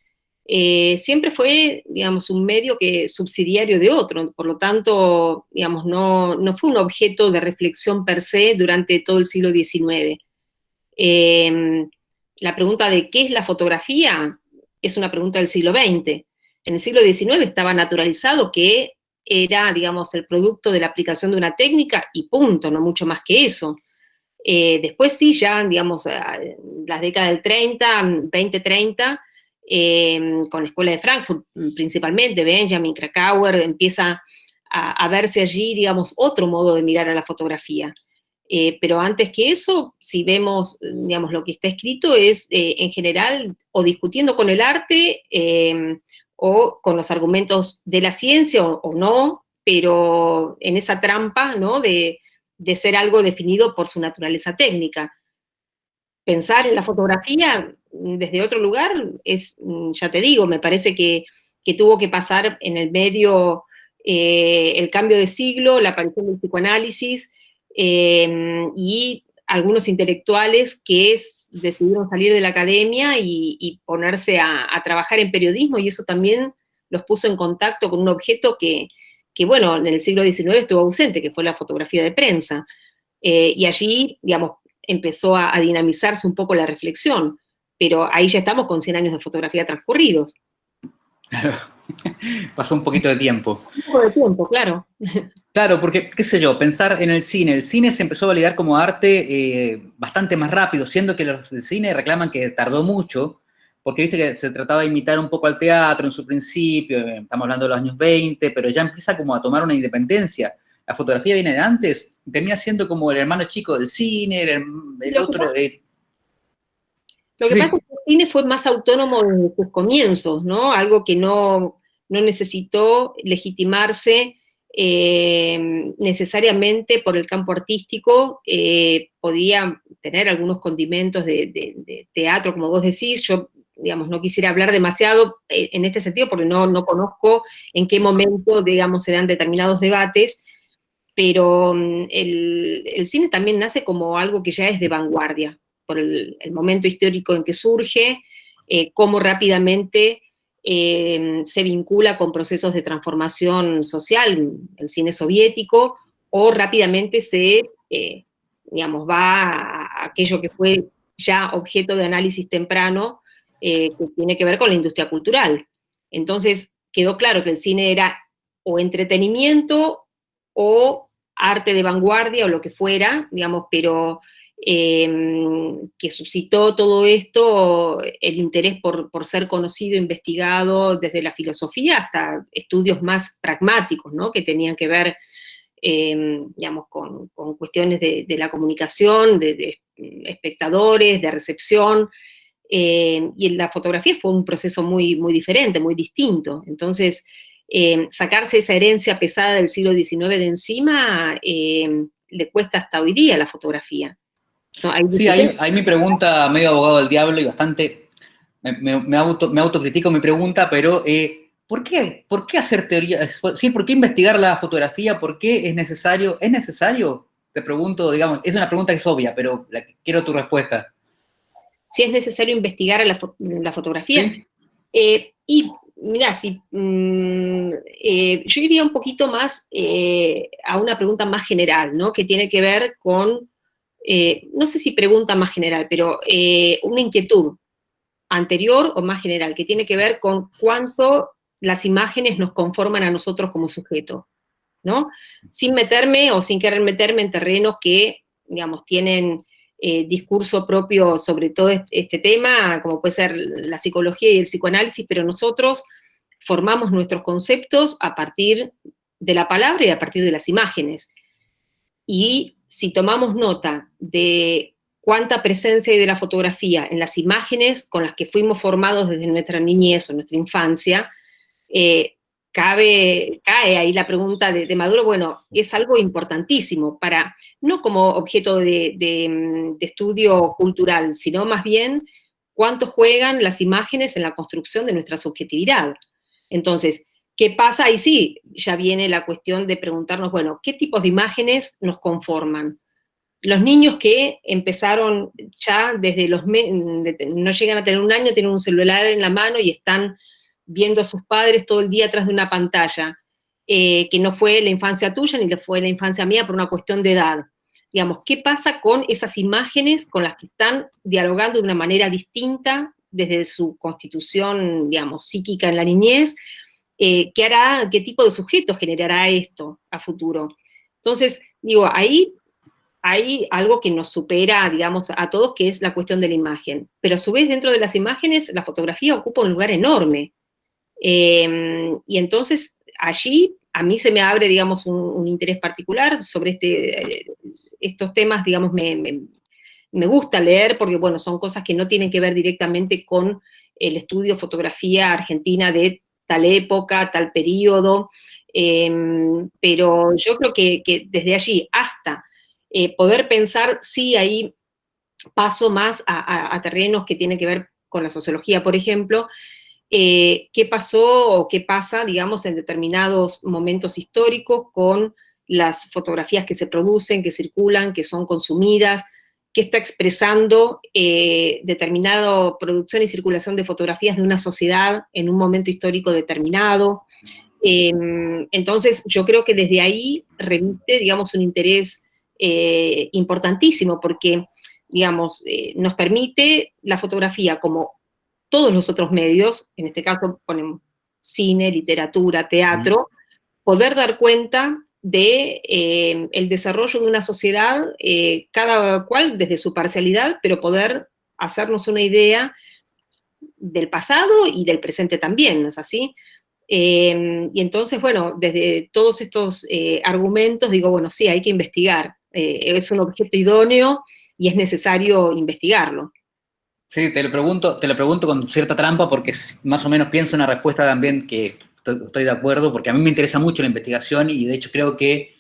eh, siempre fue, digamos, un medio que subsidiario de otro, por lo tanto, digamos, no, fue un objeto de reflexión per se durante todo el siglo XIX. Em, la pregunta de qué es la fotografía es una pregunta del siglo XX. En el siglo XIX estaba naturalizado que era, digamos, el producto de la aplicación de una técnica y punto, no mucho más que eso. Eh, después sí, ya, digamos, las décadas del 30, 20, 30, Em, con la Escuela de Frankfurt principalmente, Benjamin Krakauer, empieza a, verse allí, digamos, otro modo de mirar a la fotografía. Eh, pero antes que eso, si vemos, digamos, lo que está escrito es, eh, en general, o discutiendo con el arte, em, o con los argumentos de la ciencia, o, no, pero en esa trampa, ¿no?, de, de ser algo definido por su naturaleza técnica. Pensar en la fotografía desde otro lugar, es, mm, ya te digo, me parece que, tuvo que pasar en el medio eh, el cambio de siglo, la aparición del psicoanálisis, em, y algunos intelectuales que decidieron salir de la academia y, ponerse a, trabajar en periodismo, y eso también los puso en contacto con un objeto que, bueno, en el siglo XIX estuvo ausente, que fue la fotografía de prensa. Eh, y allí, digamos, empezó a, dinamizarse un poco la reflexión pero ahí ya estamos con 100 años de fotografía transcurridos. Claro, pasó un poquito de tiempo. Un poco de tiempo, claro. Claro, porque, qué sé yo, pensar en el cine. El cine se empezó a validar como arte eh, bastante más rápido, siendo que los del cine reclaman que tardó mucho, porque viste que se trataba de imitar un poco al teatro en su principio, eh, estamos hablando de los años 20, pero ya empieza como a tomar una independencia. La fotografía viene de antes, termina siendo como el hermano chico del cine, el, otro... Eh, lo que pasa es que el cine fue más autónomo desde sus comienzos, ¿no? Algo que no, necesitó legitimarse eh, necesariamente por el campo artístico, eh, podía tener algunos condimentos de, teatro, como vos decís, yo, digamos, no quisiera hablar demasiado eh, en este sentido porque no, no conozco en qué momento, digamos, se dan determinados debates, pero mm, el cine también nace como algo que ya es de vanguardia, por el, momento histórico en que surge, eh, cómo rápidamente eh, se vincula con procesos de transformación social, el cine soviético, o rápidamente se, eh, digamos, va a aquello que fue ya objeto de análisis temprano, que tiene que ver con la industria cultural. Entonces, quedó claro que el cine era o entretenimiento o arte de vanguardia o lo que fuera, digamos, pero Em, que suscitó todo esto, el interés por, ser conocido, investigado desde la filosofía hasta estudios más pragmáticos, ¿no? que tenían que ver, em, digamos, con, cuestiones de, la comunicación, de, espectadores, de recepción, Eh, y la fotografía fue un proceso muy, muy diferente, muy distinto. Entonces, sacarse esa herencia pesada del siglo XIX de encima le cuesta hasta hoy día la fotografía. Sí, ahí, mi pregunta, medio abogado del diablo y bastante, me, auto, me autocritico mi pregunta, pero ¿por, qué, ¿por qué hacer teoría? Sí, ¿por qué investigar la fotografía? ¿Por qué es necesario? ¿Es necesario? Te pregunto, digamos, es una pregunta que es obvia, pero quiero tu respuesta si es necesario investigar la, fotografía. Eh, y mira, si, mm, eh, yo iría un poquito más eh, a una pregunta más general, ¿no? Que tiene que ver con, no sé si pregunta más general, pero una inquietud anterior o más general, que tiene que ver con cuánto las imágenes nos conforman a nosotros como sujeto, ¿no? Sin meterme o sin querer meterme en terrenos que, digamos, tienen eh, discurso propio sobre todo este tema, como puede ser la psicología y el psicoanálisis, pero nosotros formamos nuestros conceptos a partir de la palabra y a partir de las imágenes. Y si tomamos nota de cuánta presencia hay de la fotografía en las imágenes con las que fuimos formados desde nuestra niñez o nuestra infancia, eh, cabe, cae ahí la pregunta de, Maduro, bueno, es algo importantísimo para, no como objeto de, estudio cultural, sino más bien cuánto juegan las imágenes en la construcción de nuestra subjetividad. Entonces, ¿qué pasa? Ahí sí, ya viene la cuestión de preguntarnos, bueno, ¿qué tipos de imágenes nos conforman? Los niños que empezaron ya desde los, no llegan a tener un año, tienen un celular en la mano y están viendo a sus padres todo el día atrás de una pantalla, eh, que no fue la infancia tuya ni fue la infancia mía por una cuestión de edad. Digamos, ¿qué pasa con esas imágenes con las que están dialogando de una manera distinta desde su constitución, digamos, psíquica en la niñez? Eh, ¿Qué hará, qué tipo de sujetos generará esto a futuro? Entonces, digo, ahí hay algo que nos supera, digamos, a todos, que es la cuestión de la imagen. Pero a su vez, dentro de las imágenes, la fotografía ocupa un lugar enorme. Em, y entonces allí a mí se me abre, digamos, un, interés particular sobre este, estos temas, digamos, me, gusta leer porque, bueno, son cosas que no tienen que ver directamente con el estudio fotografía argentina de tal época, tal periodo, em, pero yo creo que, desde allí hasta eh, poder pensar, sí, ahí paso más a, a, terrenos que tienen que ver con la sociología, por ejemplo, eh, qué pasó o qué pasa, digamos, en determinados momentos históricos con las fotografías que se producen, que circulan, que son consumidas, qué está expresando eh, determinada producción y circulación de fotografías de una sociedad en un momento histórico determinado. Em, entonces, yo creo que desde ahí remite, digamos, un interés eh, importantísimo, porque, digamos, nos permite la fotografía como todos los otros medios, en este caso ponemos cine, literatura, teatro, poder dar cuenta de eh, el desarrollo de una sociedad, eh, cada cual desde su parcialidad, pero poder hacernos una idea del pasado y del presente también, ¿no es así? Em, y entonces, bueno, desde todos estos eh, argumentos digo, bueno, sí, hay que investigar, es un objeto idóneo y es necesario investigarlo. Sí, te lo pregunto, te lo pregunto con cierta trampa porque más o menos pienso una respuesta también que estoy, de acuerdo, porque a mí me interesa mucho la investigación y de hecho creo que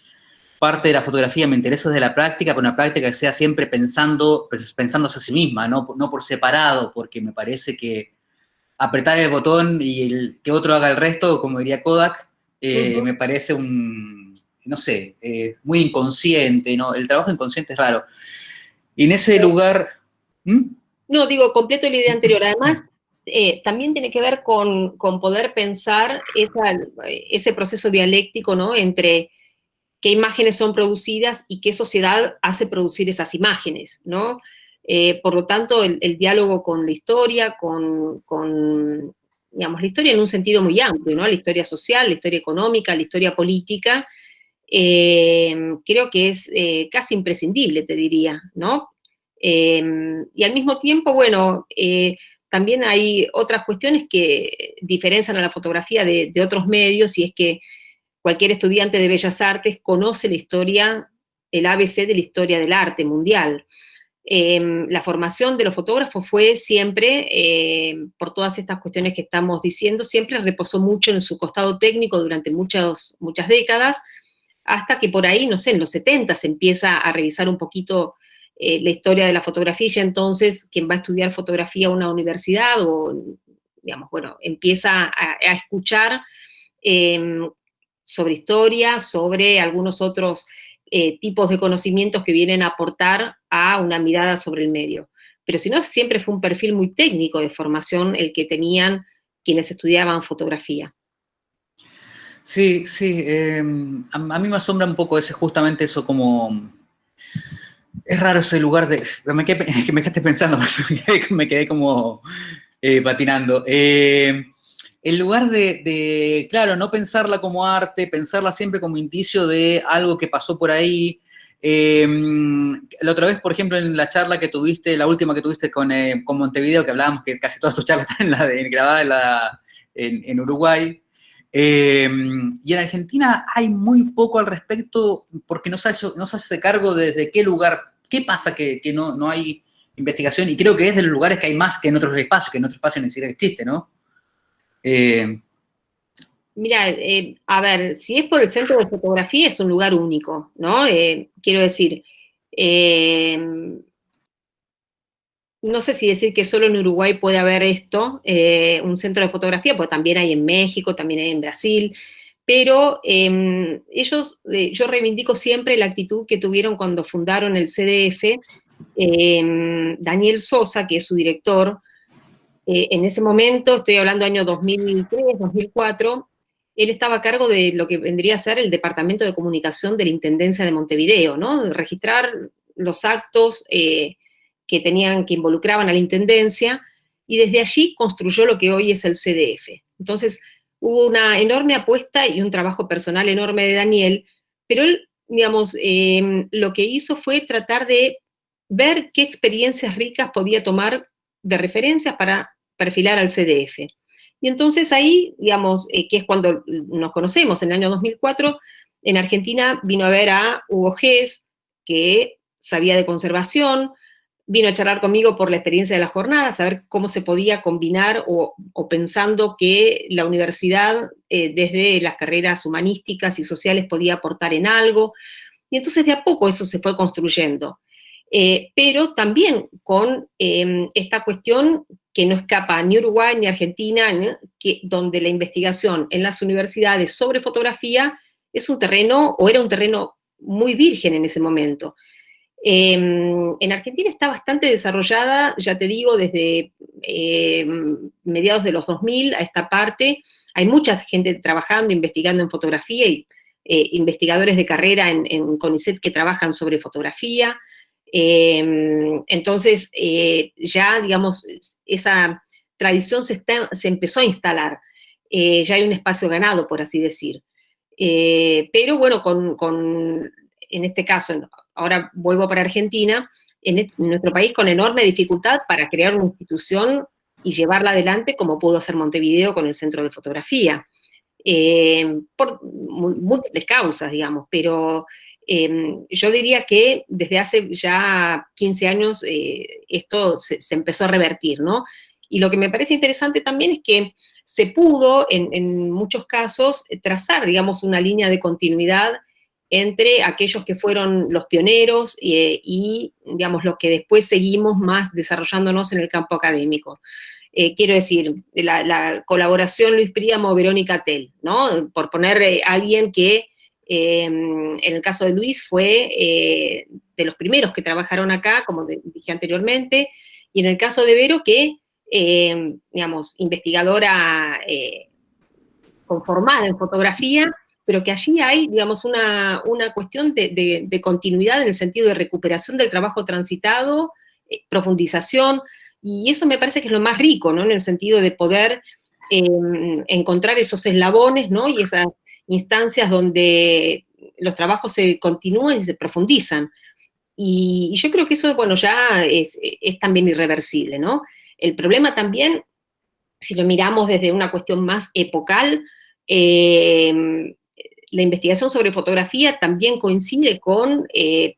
parte de la fotografía me interesa desde la práctica, pero una práctica que sea siempre pensando, pues, pensándose a sí misma, no, no por separado, porque me parece que apretar el botón y el, que otro haga el resto, como diría Kodak, eh, me parece un, no sé, eh, muy inconsciente, ¿no? El trabajo inconsciente es raro. Y en ese lugar... ¿Mm? No, digo, completo la idea anterior. Además, eh, también tiene que ver con, poder pensar ese proceso dialéctico, ¿no? Entre qué imágenes son producidas y qué sociedad hace producir esas imágenes, ¿no? Eh, por lo tanto, el, diálogo con la historia, con, digamos, la historia en un sentido muy amplio, ¿no? La historia social, la historia económica, la historia política, eh, creo que es casi imprescindible, te diría, ¿no? Y al mismo tiempo, bueno, también hay otras cuestiones que diferencian a la fotografía de, otros medios, y es que cualquier estudiante de Bellas Artes conoce la historia, el ABC de la historia del arte mundial. Em, la formación de los fotógrafos fue siempre, em, por todas estas cuestiones que estamos diciendo, siempre reposó mucho en su costado técnico durante muchas, muchas décadas, hasta que por ahí, no sé, en los 70 se empieza a revisar un poquito eh, la historia de la fotografía, y entonces quien va a estudiar fotografía a una universidad o, digamos, bueno, empieza a, escuchar em, sobre historia, sobre algunos otros eh, tipos de conocimientos que vienen a aportar a una mirada sobre el medio. Pero si no, siempre fue un perfil muy técnico de formación el que tenían quienes estudiaban fotografía. Sí, sí, em, a, mí me asombra un poco ese, justamente eso como... Es raro ese lugar de... Me quedé, que me pensando, me quedé como eh, patinando. Eh, en lugar de, claro, no pensarla como arte, pensarla siempre como indicio de algo que pasó por ahí. Em, la otra vez, por ejemplo, en la charla que tuviste, la última que tuviste con, eh, Montevideo, que hablábamos que casi todas tus charlas están en la grabadas en, Uruguay, em, y en Argentina hay muy poco al respecto porque no se hace, no se hace cargo desde qué lugar, qué pasa que, no, no, hay investigación, y creo que es de los lugares que hay más que en otros espacios, que en otros espacios ni siquiera existe, ¿no? Eh, Mira, eh, a ver, si es por el centro de fotografía es un lugar único, ¿no? Eh, quiero decir, no sé si decir que solo en Uruguay puede haber esto, un centro de fotografía, porque también hay en México, también hay en Brasil, pero em, ellos, yo reivindico siempre la actitud que tuvieron cuando fundaron el CDF, em, Daniel Sosa, que es su director, eh, en ese momento, estoy hablando año 2003, 2004, él estaba a cargo de lo que vendría a ser el Departamento de Comunicación de la Intendencia de Montevideo, ¿no? registrar los actos eh, que tenían, que involucraban a la Intendencia, y desde allí construyó lo que hoy es el CDF. Entonces, hubo una enorme apuesta y un trabajo personal enorme de Daniel, pero él, digamos, eh, lo que hizo fue tratar de ver qué experiencias ricas podía tomar de referencias para perfilar al CDF. Y entonces ahí, digamos, eh, que es cuando nos conocemos, en el año 2004, en Argentina vino a ver a Hugo Gess, que sabía de conservación, vino a charlar conmigo por la experiencia de la jornada, saber cómo se podía combinar o, pensando que la universidad eh, desde las carreras humanísticas y sociales podía aportar en algo. Y entonces de a poco eso se fue construyendo. Eh, pero también con em, esta cuestión que no escapa ni Uruguay ni Argentina, que, donde la investigación en las universidades sobre fotografía es un terreno, o era un terreno muy virgen en ese momento. Em, en Argentina está bastante desarrollada, ya te digo, desde em, mediados de los 2000 a esta parte. Hay mucha gente trabajando, investigando en fotografía y eh, investigadores de carrera en, en, CONICET que trabajan sobre fotografía. Em, entonces, eh, ya, digamos, esa tradición se, empezó a instalar. Eh, ya hay un espacio ganado, por así decir. Pero bueno, con, en este caso, ahora vuelvo para Argentina, en, nuestro país con enorme dificultad para crear una institución y llevarla adelante como pudo hacer Montevideo con el Centro de Fotografía. por múltiples causas, digamos, pero Em, yo diría que desde hace ya 15 años eh, esto se, empezó a revertir, ¿no? Y lo que me parece interesante también es que se pudo, en, muchos casos, trazar, digamos, una línea de continuidad entre aquellos que fueron los pioneros eh, y, digamos, los que después seguimos más desarrollándonos en el campo académico. Eh, quiero decir, la, colaboración Luis Príamo-Verónica Tell, ¿no? Por poner a alguien que Em, en el caso de Luis fue eh, de los primeros que trabajaron acá, como dije anteriormente, y en el caso de Vero, que, em, digamos, investigadora eh, conformada en fotografía, pero que allí hay, digamos, una, cuestión de, continuidad en el sentido de recuperación del trabajo transitado, eh, profundización, y eso me parece que es lo más rico, ¿no? En el sentido de poder em, encontrar esos eslabones, ¿no? Y esas instancias donde los trabajos se continúan y se profundizan. Y, yo creo que eso, bueno, ya es, también irreversible, ¿no? El problema también, si lo miramos desde una cuestión más epocal, eh, la investigación sobre fotografía también coincide con eh,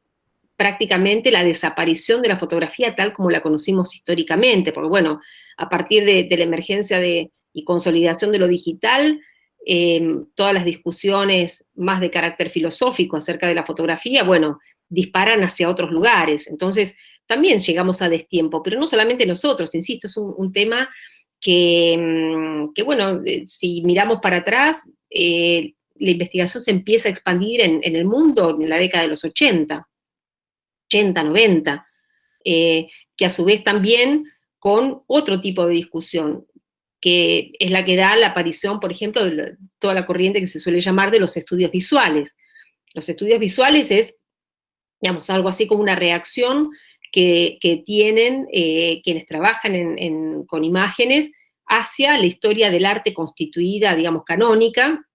prácticamente la desaparición de la fotografía tal como la conocimos históricamente, porque bueno, a partir de, la emergencia de, y consolidación de lo digital, em, todas las discusiones más de carácter filosófico acerca de la fotografía, bueno, disparan hacia otros lugares. Entonces, también llegamos a destiempo, pero no solamente nosotros, insisto, es un, tema que, em, bueno, eh, si miramos para atrás, eh, la investigación se empieza a expandir en, el mundo en la década de los 80. 80, 90, eh, que a su vez también con otro tipo de discusión, que es la que da la aparición, por ejemplo, de toda la corriente que se suele llamar de los estudios visuales. Los estudios visuales es, digamos, algo así como una reacción que, tienen eh, quienes trabajan con imágenes hacia la historia del arte constituida, digamos, canónica,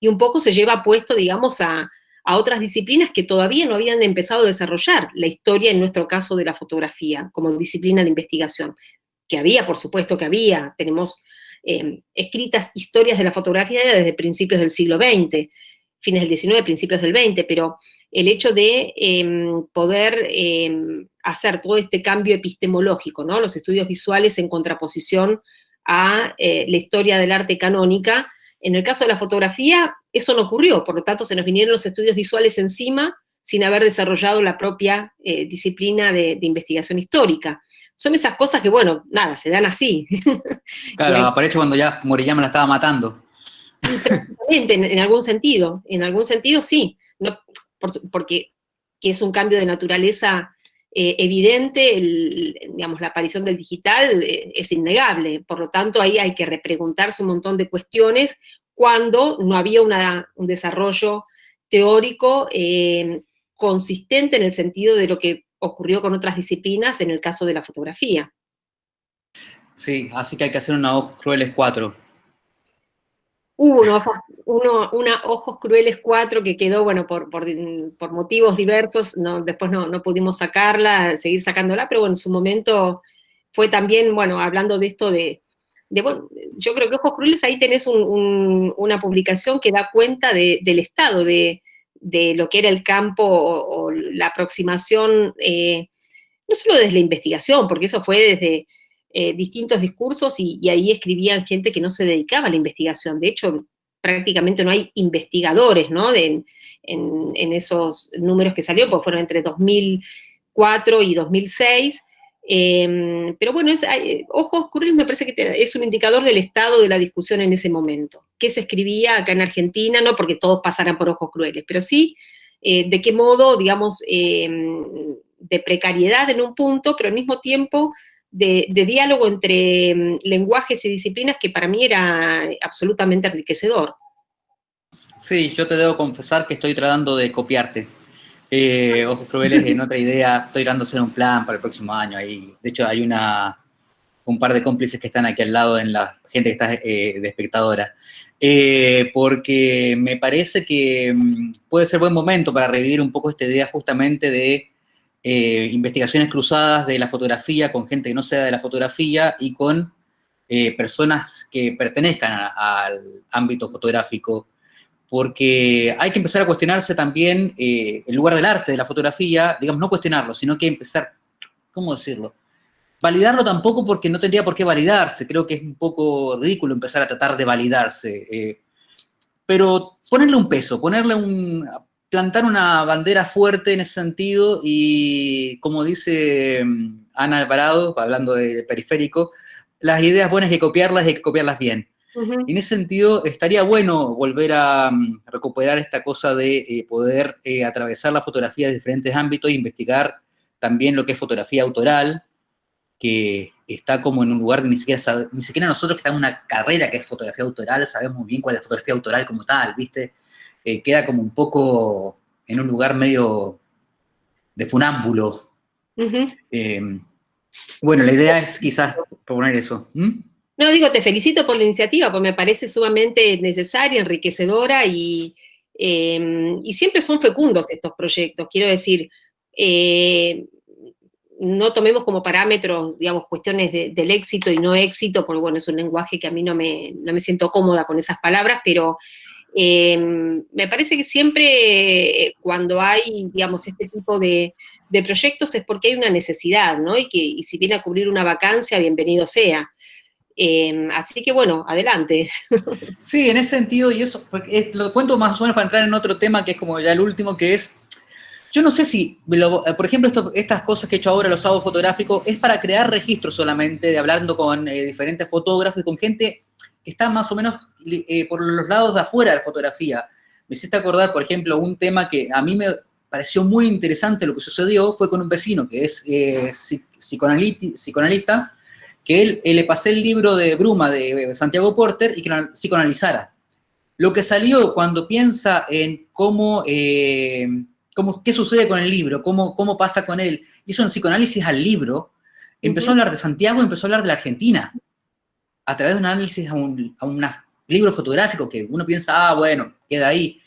y un poco se lleva puesto, digamos, a, otras disciplinas que todavía no habían empezado a desarrollar la historia, en nuestro caso, de la fotografía, como disciplina de investigación. Que había, por supuesto que había, tenemos eh, escritas historias de la fotografía desde principios del siglo XX, fines del XIX, principios del XX, pero el hecho de em, poder em, hacer todo este cambio epistemológico, ¿no? los estudios visuales en contraposición a eh, la historia del arte canónica, en el caso de la fotografía, eso no ocurrió, por lo tanto se nos vinieron los estudios visuales encima sin haber desarrollado la propia eh, disciplina de, investigación histórica. Son esas cosas que, bueno, nada, se dan así. Claro, aparece cuando ya Moriyama la estaba matando. En, en, algún sentido, en algún sentido sí, no, porque es un cambio de naturaleza eh, evidente, digamos, la aparición del digital eh, es innegable, por lo tanto ahí hay que repreguntarse un montón de cuestiones cuando no había un desarrollo teórico eh, consistente en el sentido de lo que ocurrió con otras disciplinas en el caso de la fotografía. Sí, así que hay que hacer una Ojos Crueles 4. Hubo una Ojos Crueles 4 que quedó, bueno, por, motivos diversos, no, después no, pudimos sacarla, seguir sacándola, pero bueno, en su momento fue también, bueno, hablando de esto de, bueno, yo creo que Ojos Crueles ahí tenés una publicación que da cuenta del estado de, lo que era el campo o, la aproximación, eh, no solo desde la investigación, porque eso fue desde eh, distintos discursos y, ahí escribían gente que no se dedicaba a la investigación. De hecho, prácticamente no hay investigadores, ¿no? en, esos números que salió, porque fueron entre 2004 y 2006. Em, pero bueno, es, Ojos Crueles me parece que es un indicador del estado de la discusión en ese momento. ¿Qué se escribía acá en Argentina? No porque todos pasaran por Ojos Crueles, pero sí eh, de qué modo, digamos, em, de precariedad en un punto, pero al mismo tiempo de, diálogo entre mm, lenguajes y disciplinas que para mí era absolutamente enriquecedor. Sí, yo te debo confesar que estoy tratando de copiarte. Eh, Ojos Crueles en otra idea, estoy tratando de un plan para el próximo año. Ahí, de hecho, hay una, un par de cómplices que están aquí al lado en la gente que está eh, de espectadora. Eh, porque me parece que mm, puede ser buen momento para revivir un poco esta idea justamente de eh, investigaciones cruzadas de la fotografía con gente que no sea de la fotografía y con eh, personas que pertenezcan al ámbito fotográfico, porque hay que empezar a cuestionarse también eh, el lugar del arte de la fotografía, digamos, no cuestionarlo, sino que empezar, ¿cómo decirlo? Validarlo tampoco porque no tendría por qué validarse, creo que es un poco ridículo empezar a tratar de validarse, pero ponerle un peso, ponerle un, plantar una bandera fuerte en ese sentido y, como dice mm, Ana Alvarado, hablando de periférico, las ideas buenas hay que copiarlas y hay que copiarlas bien. en ese sentido, estaría bueno volver a mm, recuperar esta cosa de eh, poder eh, atravesar la fotografía de diferentes ámbitos e investigar también lo que es fotografía autoral, que está como en un lugar que ni siquiera, ni siquiera nosotros que estamos en una carrera que es fotografía autoral, sabemos muy bien cuál es la fotografía autoral como tal, ¿viste? Eh, queda como un poco en un lugar medio de funámbulo. Eh, bueno, la idea es quizás proponer eso. No, digo, te felicito por la iniciativa, porque me parece sumamente necesaria, enriquecedora y, em, y siempre son fecundos estos proyectos. Quiero decir, eh, no tomemos como parámetros, digamos, cuestiones del éxito y no éxito, porque bueno, es un lenguaje que a mí no me, no me siento cómoda con esas palabras, pero Em, me parece que siempre eh, cuando hay, digamos, este tipo de, proyectos es porque hay una necesidad, ¿no? Y que y si viene a cubrir una vacancia, bienvenido sea. Em, así que bueno, adelante. Sí, en ese sentido, y eso, lo cuento más o menos para entrar en otro tema que es como ya el último, que es, yo no sé si, eh, por ejemplo, estas cosas que he hecho ahora, los sábados fotográficos, es para crear registros solamente, de hablando con eh, diferentes fotógrafos y con gente que está más o menos eh, por los lados de afuera de la fotografía. Me hiciste acordar, por ejemplo, un tema que a mí me pareció muy interesante lo que sucedió, fue con un vecino que es psicoanalista, que él, le pasé el libro de Bruma de Santiago Porter y que lo psicoanalizara. Lo que salió cuando piensa en cómo, eh, cómo, qué sucede con el libro, cómo, cómo pasa con él, hizo un psicoanálisis al libro, empezó a hablar de Santiago y empezó a hablar de la Argentina, a través de un análisis a un, a un libro fotográfico que uno piensa, ah, bueno, queda ahí.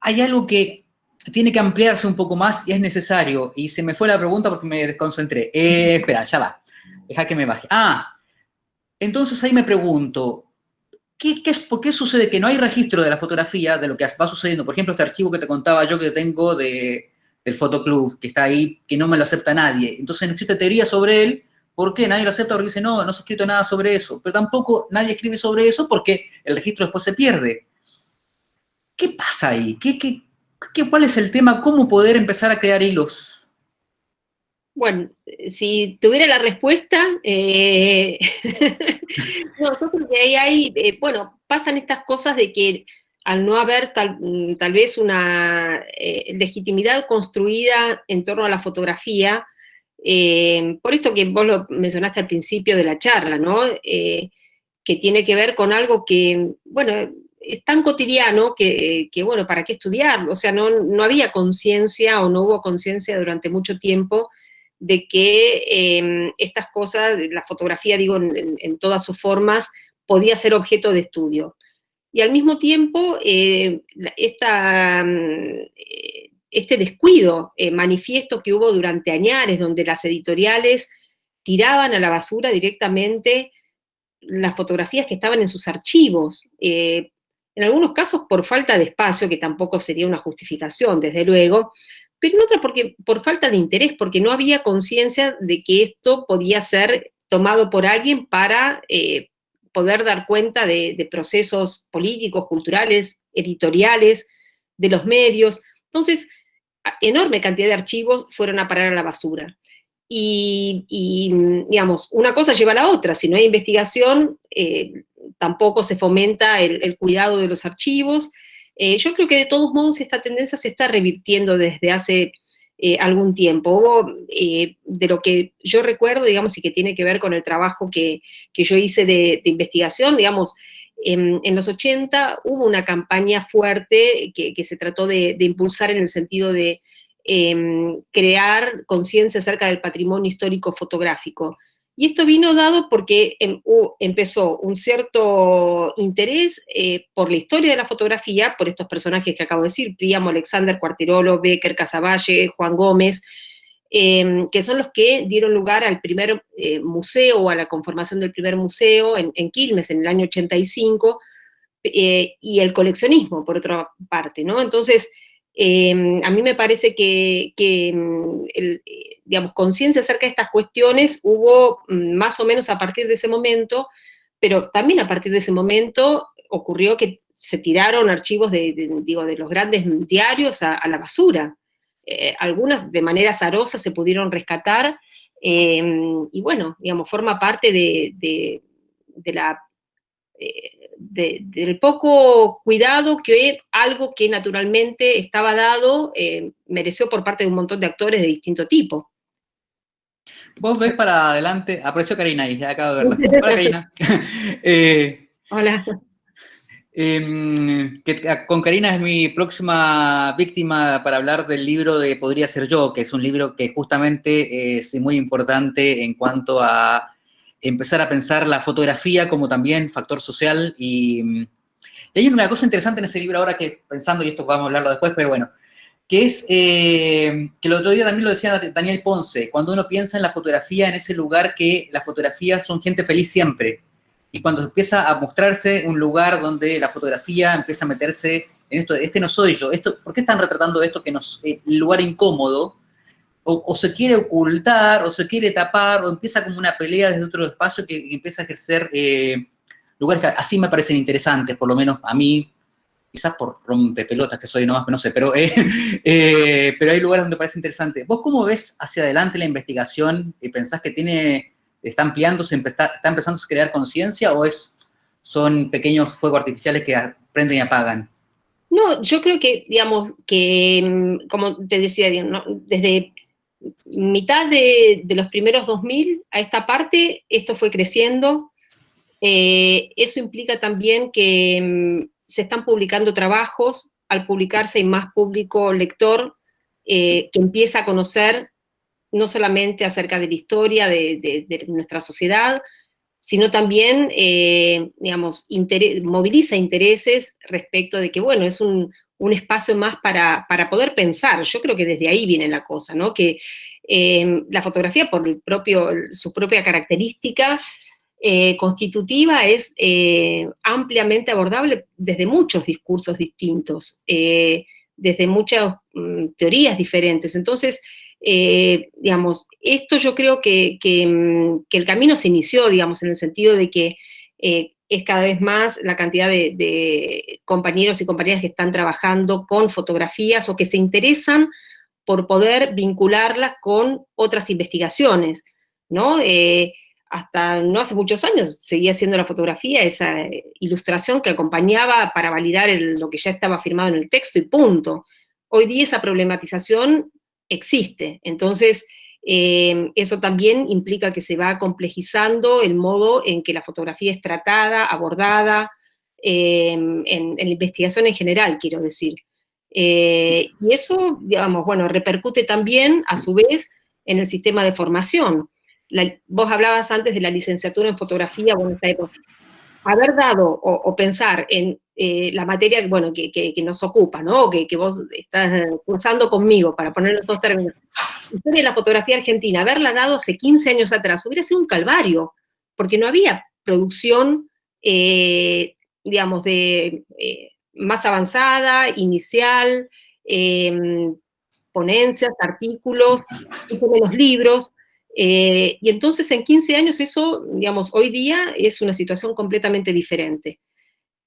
Hay algo que tiene que ampliarse un poco más y es necesario, y se me fue la pregunta porque me desconcentré. Eh, espera, ya va. Deja que me baje. Ah, entonces ahí me pregunto, ¿qué, es, ¿por qué sucede que no hay registro de la fotografía, de lo que va sucediendo? Por ejemplo, este archivo que te contaba yo que tengo de, del fotoclub, que está ahí, que no me lo acepta nadie. Entonces no existe teoría sobre él. ¿Por qué? Nadie lo acepta porque dice, no, no se ha escrito nada sobre eso. Pero tampoco nadie escribe sobre eso porque el registro después se pierde. ¿Qué pasa ahí? ¿Qué, ¿Cuál es el tema? ¿Cómo poder empezar a crear hilos? Bueno, si tuviera la respuesta, eh, no, ahí hay, eh, bueno, pasan estas cosas de que al no haber tal, tal vez una eh, legitimidad construida en torno a la fotografía, por esto que vos lo mencionaste al principio de la charla, ¿no? que tiene que ver con algo que, bueno, es tan cotidiano que, que bueno, ¿para qué estudiarlo? O sea, no, no había conciencia o no hubo conciencia durante mucho tiempo de que em, estas cosas, la fotografía, digo, en, todas sus formas, podía ser objeto de estudio. Y al mismo tiempo, eh, esta, mm, este descuido eh, manifiesto que hubo durante años, donde las editoriales tiraban a la basura directamente las fotografías que estaban en sus archivos, eh, en algunos casos por falta de espacio, que tampoco sería una justificación, desde luego, pero en otra porque, por falta de interés, porque no había conciencia de que esto podía ser tomado por alguien para eh, poder dar cuenta de, procesos políticos, culturales, editoriales, de los medios. Entonces, enorme cantidad de archivos fueron a parar a la basura. Y, digamos, una cosa lleva a la otra. Si no hay investigación, eh, tampoco se fomenta el, cuidado de los archivos, eh, yo creo que de todos modos esta tendencia se está revirtiendo desde hace eh, algún tiempo. De lo que yo recuerdo, digamos, y que tiene que ver con el trabajo que, yo hice de, investigación, digamos, en, los 80 hubo una campaña fuerte que, se trató de, impulsar en el sentido de em, crear conciencia acerca del patrimonio histórico fotográfico. Y esto vino dado porque em, empezó un cierto interés eh, por la historia de la fotografía, por estos personajes que acabo de decir, Príamo, Alexander, Cuartirolo, Becker, Casavalle, Juan Gómez, em, que son los que dieron lugar al primer eh, museo, o a la conformación del primer museo en, Quilmes en el año 85, eh, y el coleccionismo, por otra parte, ¿no? Entonces, Em, a mí me parece que, em, digamos, conciencia acerca de estas cuestiones hubo mm, más o menos a partir de ese momento, pero también a partir de ese momento ocurrió que se tiraron archivos de, digo, de los grandes diarios a, la basura. Eh, algunas de manera azarosa se pudieron rescatar, em, y bueno, digamos, forma parte de, la eh, del poco cuidado que algo que naturalmente estaba dado eh, mereció por parte de un montón de actores de distinto tipo. Vos ves para adelante, aprecio Karina ahí, ya acabo de verla. Hola Karina. Eh, Hola. Em, con Karina es mi próxima víctima para hablar del libro de Podría ser yo, que es un libro que justamente es muy importante en cuanto a empezar a pensar la fotografía como también factor social. Y, hay una cosa interesante en ese libro ahora que pensando, y esto vamos a hablarlo después, pero bueno, que es, eh, que el otro día también lo decía Daniel Ponce, cuando uno piensa en la fotografía, en ese lugar que las fotografías son gente feliz siempre, y cuando empieza a mostrarse un lugar donde la fotografía empieza a meterse en esto, este no soy yo, esto, ¿por qué están retratando esto que nos, el lugar incómodo? O, se quiere ocultar, o se quiere tapar, o empieza como una pelea desde otro espacio que, empieza a ejercer eh, lugares que así me parecen interesantes, por lo menos a mí, quizás por rompepelotas que soy nomás, no sé, pero, eh, eh, pero hay lugares donde parece interesante. ¿Vos cómo ves hacia adelante la investigación y pensás que tiene, está ampliándose, está, empezando a crear conciencia o es, son pequeños fuegos artificiales que prenden y apagan? No, yo creo que, digamos, que, mm, como te decía, desde mitad de, los primeros 2000 a esta parte, esto fue creciendo. Eh, eso implica también que mm, se están publicando trabajos, al publicarse hay más público lector eh, que empieza a conocer no solamente acerca de la historia de, nuestra sociedad, sino también, eh, digamos, moviliza intereses respecto de que, bueno, es un, espacio más para, poder pensar. Yo creo que desde ahí viene la cosa, ¿no? Que eh, la fotografía, por su propia característica, eh, constitutiva es eh, ampliamente abordable desde muchos discursos distintos, desde muchas mm, teorías diferentes. Entonces, digamos, esto yo creo que, mm, que, el camino se inició, digamos, en el sentido de que es cada vez más la cantidad de, compañeros y compañeras que están trabajando con fotografías o que se interesan por poder vincularlas con otras investigaciones, ¿no? hasta no hace muchos años seguía siendo la fotografía esa ilustración que acompañaba para validar lo que ya estaba firmado en el texto y punto. Hoy día esa problematización existe, entonces eh, eso también implica que se va complejizando el modo en que la fotografía es tratada, abordada, eh, en, la investigación en general, quiero decir. Eh, y eso, digamos, bueno, repercute también, a su vez, en el sistema de formación vos hablabas antes de la licenciatura en fotografía, bueno, haber dado o, pensar en eh, la materia bueno, que, que, nos ocupa, ¿no? Que, que, vos estás cursando conmigo, para poner los dos términos. Historia de la fotografía argentina, haberla dado hace 15 años atrás, hubiera sido un calvario, porque no había producción, eh, digamos, de eh, más avanzada, inicial, ponencias, artículos, los libros, eh, y entonces en 15 años eso, digamos, hoy día es una situación completamente diferente.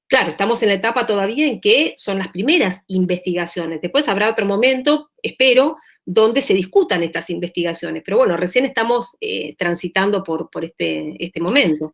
Claro, estamos en la etapa todavía en que son las primeras investigaciones. Después habrá otro momento, espero, donde se discutan estas investigaciones. Pero bueno, recién estamos eh, transitando por, este, este momento.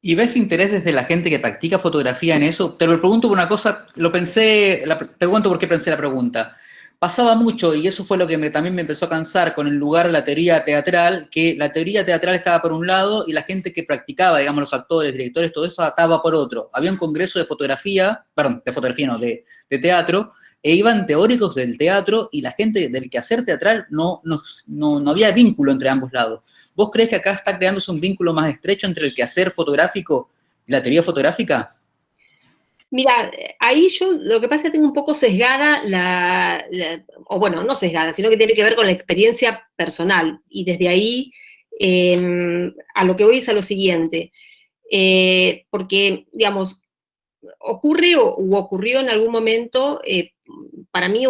¿Y ves interés desde la gente que practica fotografía en eso? Te lo pregunto por una cosa, lo pensé, te cuento por qué pensé la pregunta pasaba mucho, y eso fue lo que también me empezó a cansar con el lugar de la teoría teatral, que la teoría teatral estaba por un lado y la gente que practicaba, digamos, los actores, directores, todo eso estaba por otro. Había un congreso de fotografía, perdón, de fotografía no, de, teatro, e iban teóricos del teatro y la gente del quehacer teatral no, no, no, había vínculo entre ambos lados. ¿Vos crees que acá está creándose un vínculo más estrecho entre el quehacer fotográfico y la teoría fotográfica? Mira, ahí yo lo que pasa es que tengo un poco sesgada la, o bueno, no sesgada, sino que tiene que ver con la experiencia personal. Y desde ahí em, a lo que voy es a lo siguiente. Eh, porque, digamos, ocurre o ocurrió en algún momento, eh, para mí,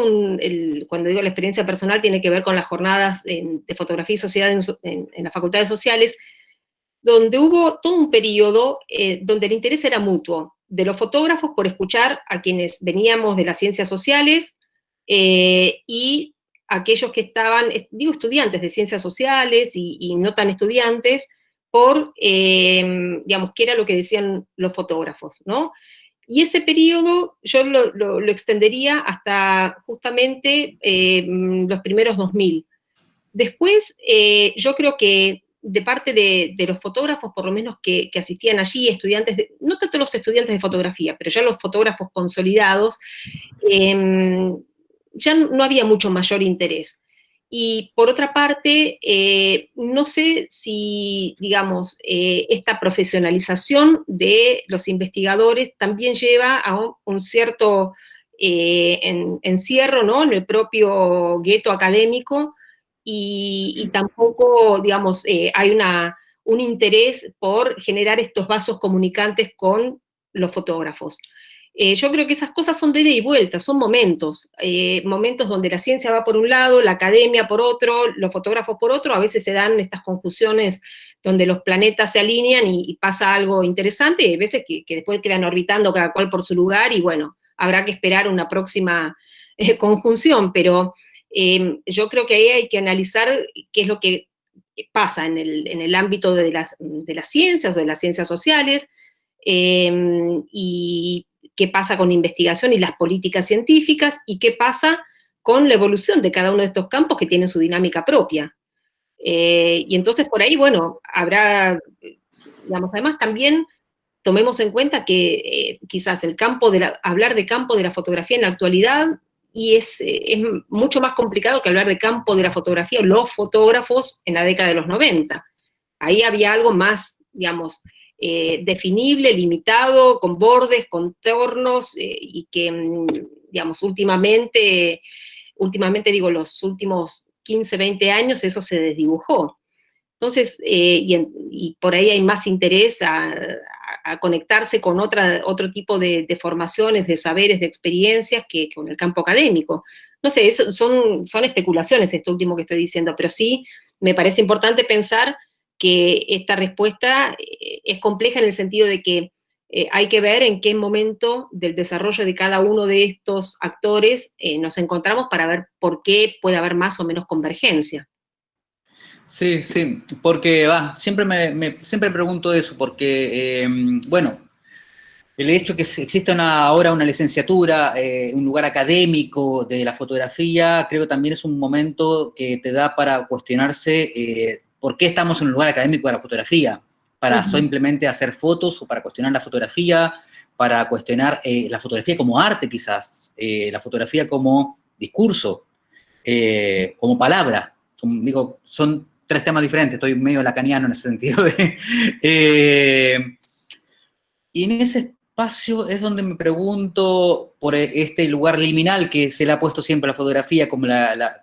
cuando digo la experiencia personal, tiene que ver con las jornadas de fotografía y sociedad en, las facultades sociales, donde hubo todo un periodo eh, donde el interés era mutuo de los fotógrafos por escuchar a quienes veníamos de las ciencias sociales eh, y aquellos que estaban, digo estudiantes de ciencias sociales y, no tan estudiantes, por, eh, digamos, qué era lo que decían los fotógrafos, ¿no? Y ese periodo yo lo, extendería hasta justamente eh, los primeros 2000. Después, yo creo que de parte de, los fotógrafos, por lo menos que, asistían allí, estudiantes, no tanto los estudiantes de fotografía, pero ya los fotógrafos consolidados, em, ya no había mucho mayor interés. Y por otra parte, eh, no sé si, digamos, eh, esta profesionalización de los investigadores también lleva a un, cierto eh, encierro ¿no? en el propio gueto académico, y, tampoco, digamos, eh, hay una, un interés por generar estos vasos comunicantes con los fotógrafos. Eh, yo creo que esas cosas son de ida y vuelta, son momentos, eh, momentos donde la ciencia va por un lado, la academia por otro, los fotógrafos por otro, a veces se dan estas confusiones donde los planetas se alinean y, pasa algo interesante, y hay veces que, después quedan orbitando cada cual por su lugar, y bueno, habrá que esperar una próxima eh, conjunción, pero yo creo que ahí hay que analizar qué es lo que pasa en el, ámbito de las, de las ciencias o de las ciencias sociales, y qué pasa con investigación y las políticas científicas, y qué pasa con la evolución de cada uno de estos campos que tienen su dinámica propia. Eh, y entonces por ahí, bueno, habrá, digamos, además también tomemos en cuenta que eh, quizás el campo de hablar de campo de la fotografía en la actualidad y es, es, mucho más complicado que hablar de campo de la fotografía o los fotógrafos en la década de los 90. Ahí había algo más, digamos, eh, definible, limitado, con bordes, contornos, eh, y que, mm, digamos, últimamente, últimamente digo, los últimos 15, 20 años eso se desdibujó. Entonces, eh, y, por ahí hay más interés a, conectarse con otra, otro tipo de, formaciones, de saberes, de experiencias que, con el campo académico. No sé, son, son especulaciones esto último que estoy diciendo, pero sí me parece importante pensar que esta respuesta eh, es compleja en el sentido de que eh, hay que ver en qué momento del desarrollo de cada uno de estos actores eh, nos encontramos para ver por qué puede haber más o menos convergencia. Sí, sí, porque va, siempre me, siempre pregunto eso, porque, em, bueno, el hecho que exista ahora una licenciatura, un lugar académico de la fotografía, creo que también es un momento que te da para cuestionarse ¿Por qué estamos en un lugar académico de la fotografía? ¿Para simplemente hacer fotos o para cuestionar la fotografía? ¿Para cuestionar eh, la fotografía como arte quizás? Eh, ¿La fotografía como discurso? Eh, ¿Como palabra? digo, son tres temas diferentes, estoy medio lacaniano en ese sentido. y en ese espacio es donde me pregunto por este lugar liminal que se le ha puesto siempre a la fotografía, como,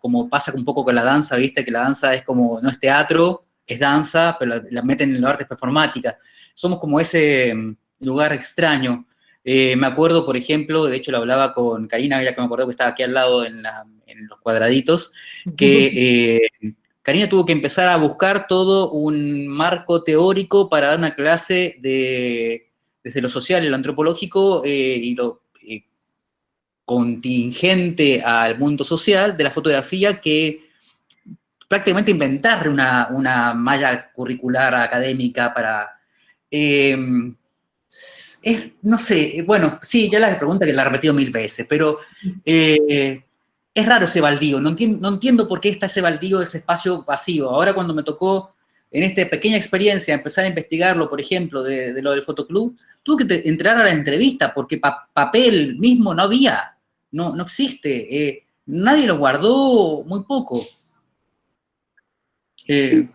como pasa un poco con la danza, ¿viste? Que la danza es como, no es teatro, es danza, pero la, meten en los artes performáticas. Somos como ese mm, lugar extraño. Eh, me acuerdo, por ejemplo, de hecho lo hablaba con Karina, ya que me acuerdo que estaba aquí al lado en, los cuadraditos, que eh, Karina tuvo que empezar a buscar todo un marco teórico para dar una clase de desde lo social y lo antropológico eh, y lo eh, contingente al mundo social de la fotografía que prácticamente inventar una, malla curricular académica para... Em, es, no sé, bueno, sí, ya la pregunta que la he repetido mil veces, pero eh, es raro ese baldío, no entiendo, por qué está ese baldío, ese espacio vacío. Ahora cuando me tocó en esta pequeña experiencia, empezar a investigarlo, por ejemplo, de, lo del fotoclub, tuve que entrar a la entrevista porque papel mismo no había, no, no existe, eh, nadie lo guardó muy poco. Eh,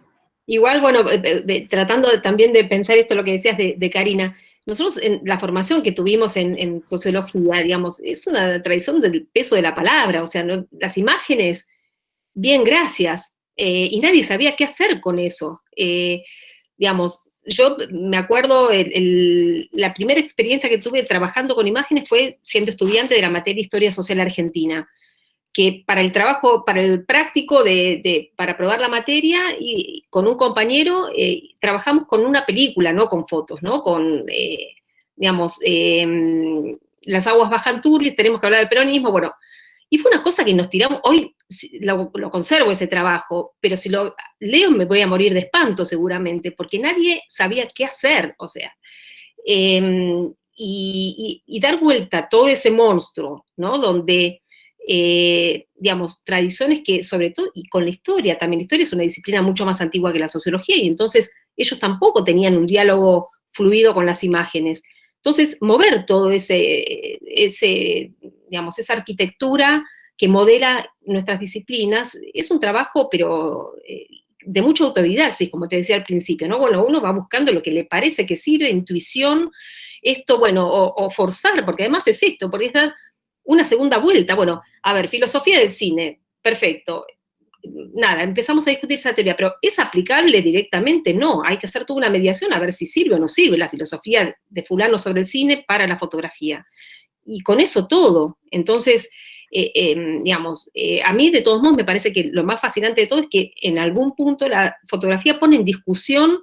Igual, bueno, eh, tratando también de pensar esto, lo que decías de, Karina, nosotros en la formación que tuvimos en, sociología, digamos, es una tradición del peso de la palabra, o sea, las imágenes, bien, gracias, eh, y nadie sabía qué hacer con eso. Eh, digamos, yo me acuerdo, la primera experiencia que tuve trabajando con imágenes fue siendo estudiante de la materia Historia Social Argentina, que para el trabajo, para el práctico, de, para probar la materia, y con un compañero eh, trabajamos con una película, no con fotos, ¿no? Con, digamos, em, las aguas bajan turbis, tenemos que hablar del peronismo, bueno, y fue una cosa que nos tiramos, hoy lo, conservo ese trabajo, pero si lo leo me voy a morir de espanto seguramente, porque nadie sabía qué hacer, o sea, em, y, dar vuelta a todo ese monstruo, ¿no? Donde, eh, digamos, tradiciones que, sobre todo, y con la historia, también la historia es una disciplina mucho más antigua que la sociología, y entonces ellos tampoco tenían un diálogo fluido con las imágenes. Entonces, mover todo ese, ese digamos, esa arquitectura que modela nuestras disciplinas, es un trabajo, pero eh, de mucha autodidaxis, como te decía al principio, ¿no? Bueno, uno va buscando lo que le parece que sirve, intuición, esto, bueno, o, forzar, porque además es esto, porque es dar una segunda vuelta. Bueno, a ver, filosofía del cine, perfecto. nada, empezamos a discutir esa teoría, pero ¿es aplicable directamente? No, hay que hacer toda una mediación a ver si sirve o no sirve la filosofía de fulano sobre el cine para la fotografía. Y con eso todo. Entonces, eh, em, digamos, eh, a mí de todos modos me parece que lo más fascinante de todo es que en algún punto la fotografía pone en discusión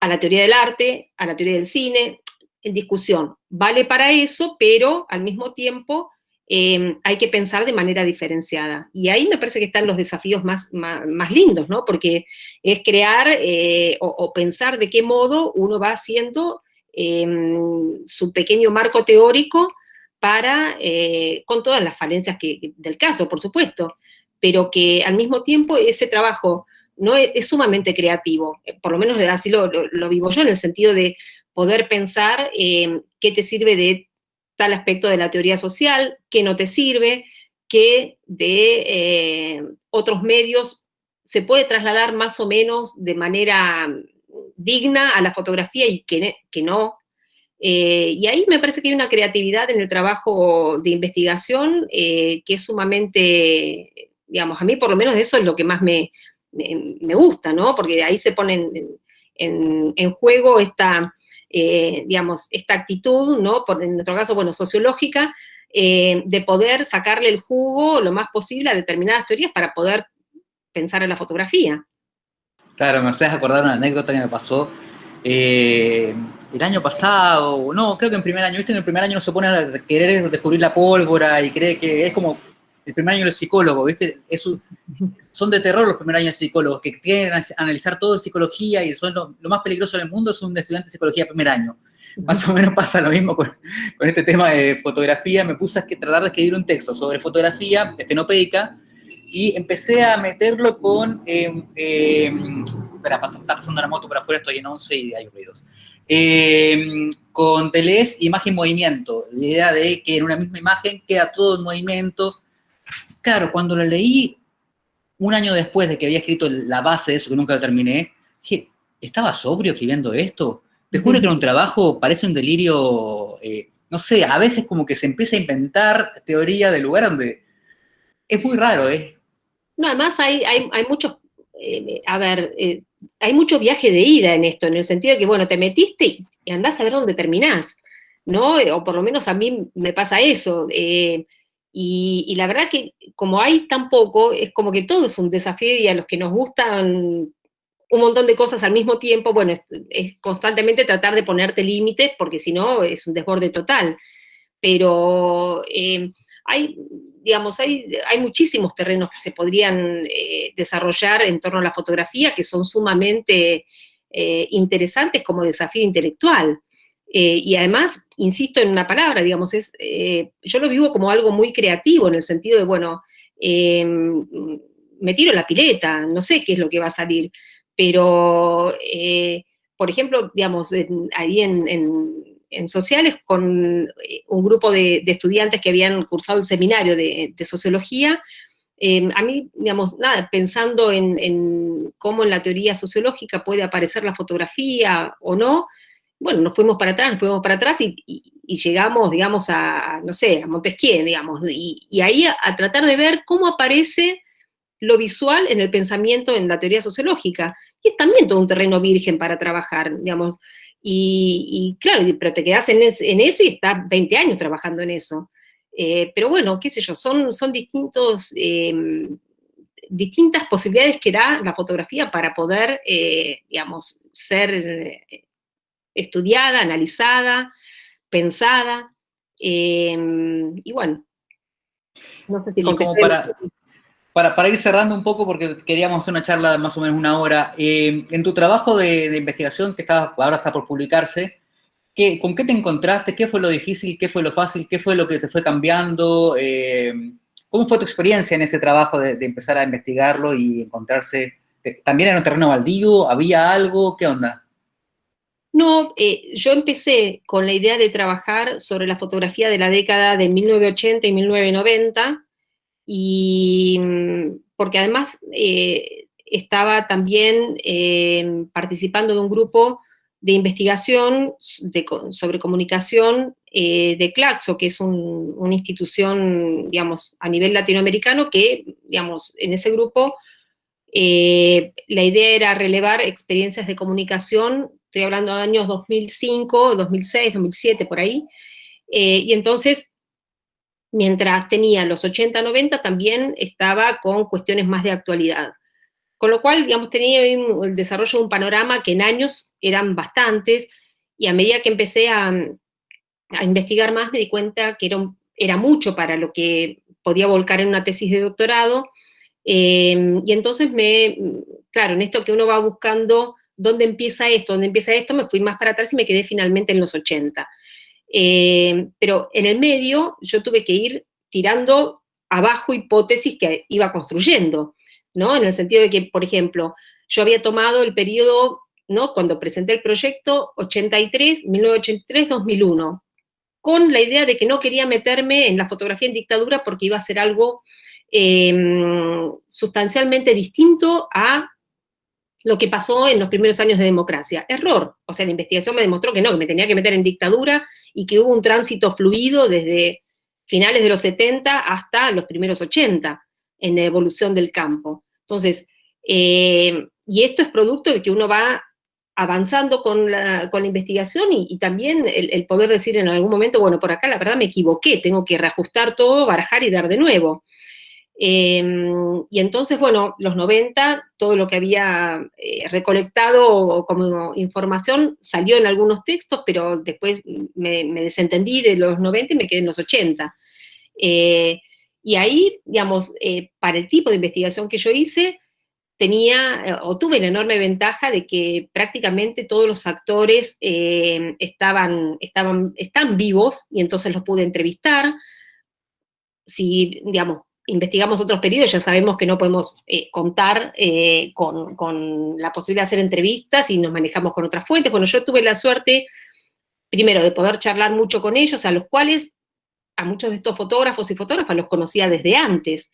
a la teoría del arte, a la teoría del cine, en discusión. Vale para eso, pero al mismo tiempo Em, hay que pensar de manera diferenciada. Y ahí me parece que están los desafíos más, más, lindos, ¿no? Porque es crear eh, o, pensar de qué modo uno va haciendo em, su pequeño marco teórico para, eh, con todas las falencias que, del caso, por supuesto, pero que al mismo tiempo ese trabajo no es, sumamente creativo, eh, por lo menos así lo, lo, vivo yo, en el sentido de poder pensar em, qué te sirve de tal aspecto de la teoría social, que no te sirve, que de eh, otros medios se puede trasladar más o menos de manera digna a la fotografía y que, no. Eh, y ahí me parece que hay una creatividad en el trabajo de investigación eh, que es sumamente, digamos, a mí por lo menos eso es lo que más me, me, gusta, ¿no? Porque ahí se pone en, en juego esta eh, digamos, esta actitud, ¿no? Por, en nuestro caso, bueno, sociológica, eh, de poder sacarle el jugo lo más posible a determinadas teorías para poder pensar en la fotografía. Claro, me haces acordar una anécdota que me pasó eh, el año pasado, no, creo que en primer año, viste, en el primer año no se pone a querer descubrir la pólvora y cree que es como el primer año del psicólogo, ¿viste? son de terror los primeros años de psicólogos, que quieren analizar todo de psicología y son lo, más peligroso del mundo es un estudiante de psicología primer año. Más o menos pasa lo mismo con, este tema de fotografía. Me puse a tratar de escribir un texto sobre fotografía estenopeica y empecé a meterlo con... Eh, espera, está pasando una moto por afuera, estoy en 11 y hay ruidos. Eh, con Deleuze, imagen-movimiento. La idea de que en una misma imagen queda todo en movimiento, Claro, cuando lo leí un año después de que había escrito la base de eso, que nunca lo terminé, dije, ¿estaba sobrio escribiendo esto? Te juro que era un trabajo, parece un delirio, eh, no sé, a veces como que se empieza a inventar teoría del lugar donde es muy raro, ¿eh? No, además hay, hay, muchos, eh, a ver, eh, hay mucho viaje de ida en esto, en el sentido de que, bueno, te metiste y andás a ver dónde terminás, ¿no? O por lo menos a mí me pasa eso. Y, la verdad que como hay tan poco, es como que todo es un desafío y a los que nos gustan un montón de cosas al mismo tiempo, bueno, es, constantemente tratar de ponerte límites, porque si no es un desborde total. Pero eh, hay, digamos, hay, hay, muchísimos terrenos que se podrían eh, desarrollar en torno a la fotografía que son sumamente eh, interesantes como desafío intelectual. Y además, insisto en una palabra, digamos, es, eh, yo lo vivo como algo muy creativo en el sentido de, bueno, eh, me tiro la pileta, no sé qué es lo que va a salir, pero, por ejemplo, digamos, ahí en, sociales con un grupo de, estudiantes que habían cursado el seminario de, sociología, a mí, digamos, nada, pensando en, en, cómo en la teoría sociológica puede aparecer la fotografía o no, bueno, nos fuimos para atrás, nos fuimos para atrás y, llegamos, digamos, a, no sé, a Montesquieu, digamos, y, ahí a, tratar de ver cómo aparece lo visual en el pensamiento en la teoría sociológica. Y es también todo un terreno virgen para trabajar, digamos, y, claro, pero te quedas en, eso y estás 20 años trabajando en eso. Eh, pero bueno, qué sé yo, son, son distintos, em, distintas posibilidades que da la fotografía para poder, eh, digamos, ser estudiada, analizada, pensada, em, y bueno, no sé si como para, para, ir cerrando un poco, porque queríamos hacer una charla de más o menos una hora, em, en tu trabajo de, investigación que está, ahora está por publicarse, ¿qué, ¿con qué te encontraste? ¿Qué fue lo difícil? ¿Qué fue lo fácil? ¿Qué fue lo que te fue cambiando? Em, ¿Cómo fue tu experiencia en ese trabajo de, de empezar a investigarlo y encontrarse? ¿También en un terreno baldío? ¿Había algo? ¿Qué onda? No, eh, yo empecé con la idea de trabajar sobre la fotografía de la década de 1980 y 1990, y mm, porque además eh, estaba también eh, participando de un grupo de investigación sobre comunicación de Claxo, que es una institución, digamos, a nivel latinoamericano que, digamos, en ese grupo la idea era relevar experiencias de comunicación, estoy hablando de años 2005, 2006, 2007, por ahí, eh, y entonces, mientras tenía los 80, 90, también estaba con cuestiones más de actualidad. Con lo cual, digamos, tenía el desarrollo de un panorama que en años eran bastantes, y a medida que empecé a, a investigar más, me di cuenta que era, era mucho para lo que podía volcar en una tesis de doctorado, eh, y entonces me, claro, en esto que uno va buscando dónde empieza esto, dónde empieza esto, me fui más para atrás y me quedé finalmente en los 80. Eh, pero en el medio yo tuve que ir tirando abajo hipótesis que iba construyendo, ¿no? En el sentido de que, por ejemplo, yo había tomado el periodo, ¿no? Cuando presenté el proyecto, 83, 1983, 2001, con la idea de que no quería meterme en la fotografía en dictadura porque iba a ser algo Em, sustancialmente distinto a lo que pasó en los primeros años de democracia. Error. O sea, la investigación me demostró que no, que me tenía que meter en dictadura y que hubo un tránsito fluido desde finales de los 70 hasta los primeros 80 en la evolución del campo. Entonces, em, y esto es producto de que uno va avanzando con la, investigación y, también el, el, poder decir en algún momento, bueno, por acá la verdad me equivoqué, tengo que reajustar todo, barajar y dar de nuevo. Em, y entonces, bueno, los 90, todo lo que había eh, recolectado como información salió en algunos textos, pero después me, desentendí de los 90 y me quedé en los 80. Eh, y ahí, digamos, eh, para el tipo de investigación que yo hice, tenía, o tuve la enorme ventaja de que prácticamente todos los actores estaban, estaban, están vivos, y entonces los pude entrevistar. Si, digamos, investigamos otros periodos, ya sabemos que no podemos eh, contar eh, con, la posibilidad de hacer entrevistas y nos manejamos con otras fuentes. Bueno, yo tuve la suerte, primero, de poder charlar mucho con ellos, a los cuales, a muchos de estos fotógrafos y fotógrafas los conocía desde antes,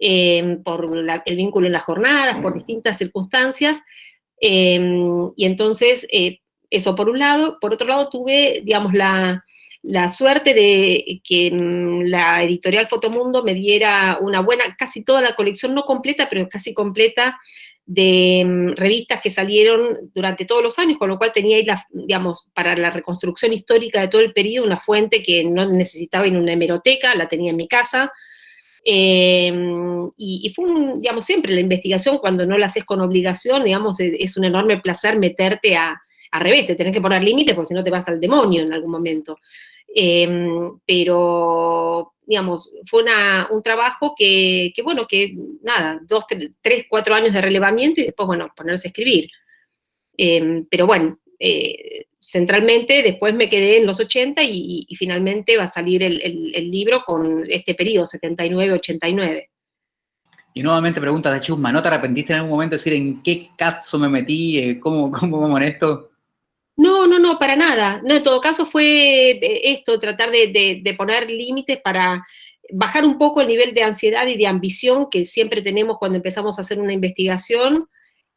eh, por el vínculo en las jornadas, por distintas circunstancias, y entonces, eso por un lado. Por otro lado, tuve, digamos, la la suerte de que mm, la editorial Fotomundo me diera una buena, casi toda la colección, no completa, pero casi completa, de mm, revistas que salieron durante todos los años, con lo cual tenía digamos, para la reconstrucción histórica de todo el periodo, una fuente que no necesitaba en una hemeroteca, la tenía en mi casa, em, y, fue, digamos, siempre la investigación, cuando no la haces con obligación, digamos, es, es un enorme placer meterte a, al revés, te tenés que poner límites porque si no te vas al demonio en algún momento. Em, pero, digamos, fue un trabajo que, bueno, que nada, dos, tres, cuatro años de relevamiento y después, bueno, ponerse a escribir. Em, pero bueno, eh, centralmente después me quedé en los 80 y, finalmente va a salir el, libro con este periodo, 79-89. Y nuevamente pregunta de Chusma, ¿no te arrepentiste en algún momento de decir en qué caso me metí, eh, cómo, cómo vamos en esto? No, no, no, para nada. No, en todo caso fue eh, esto, tratar de, poner límites para bajar un poco el nivel de ansiedad y de ambición que siempre tenemos cuando empezamos a hacer una investigación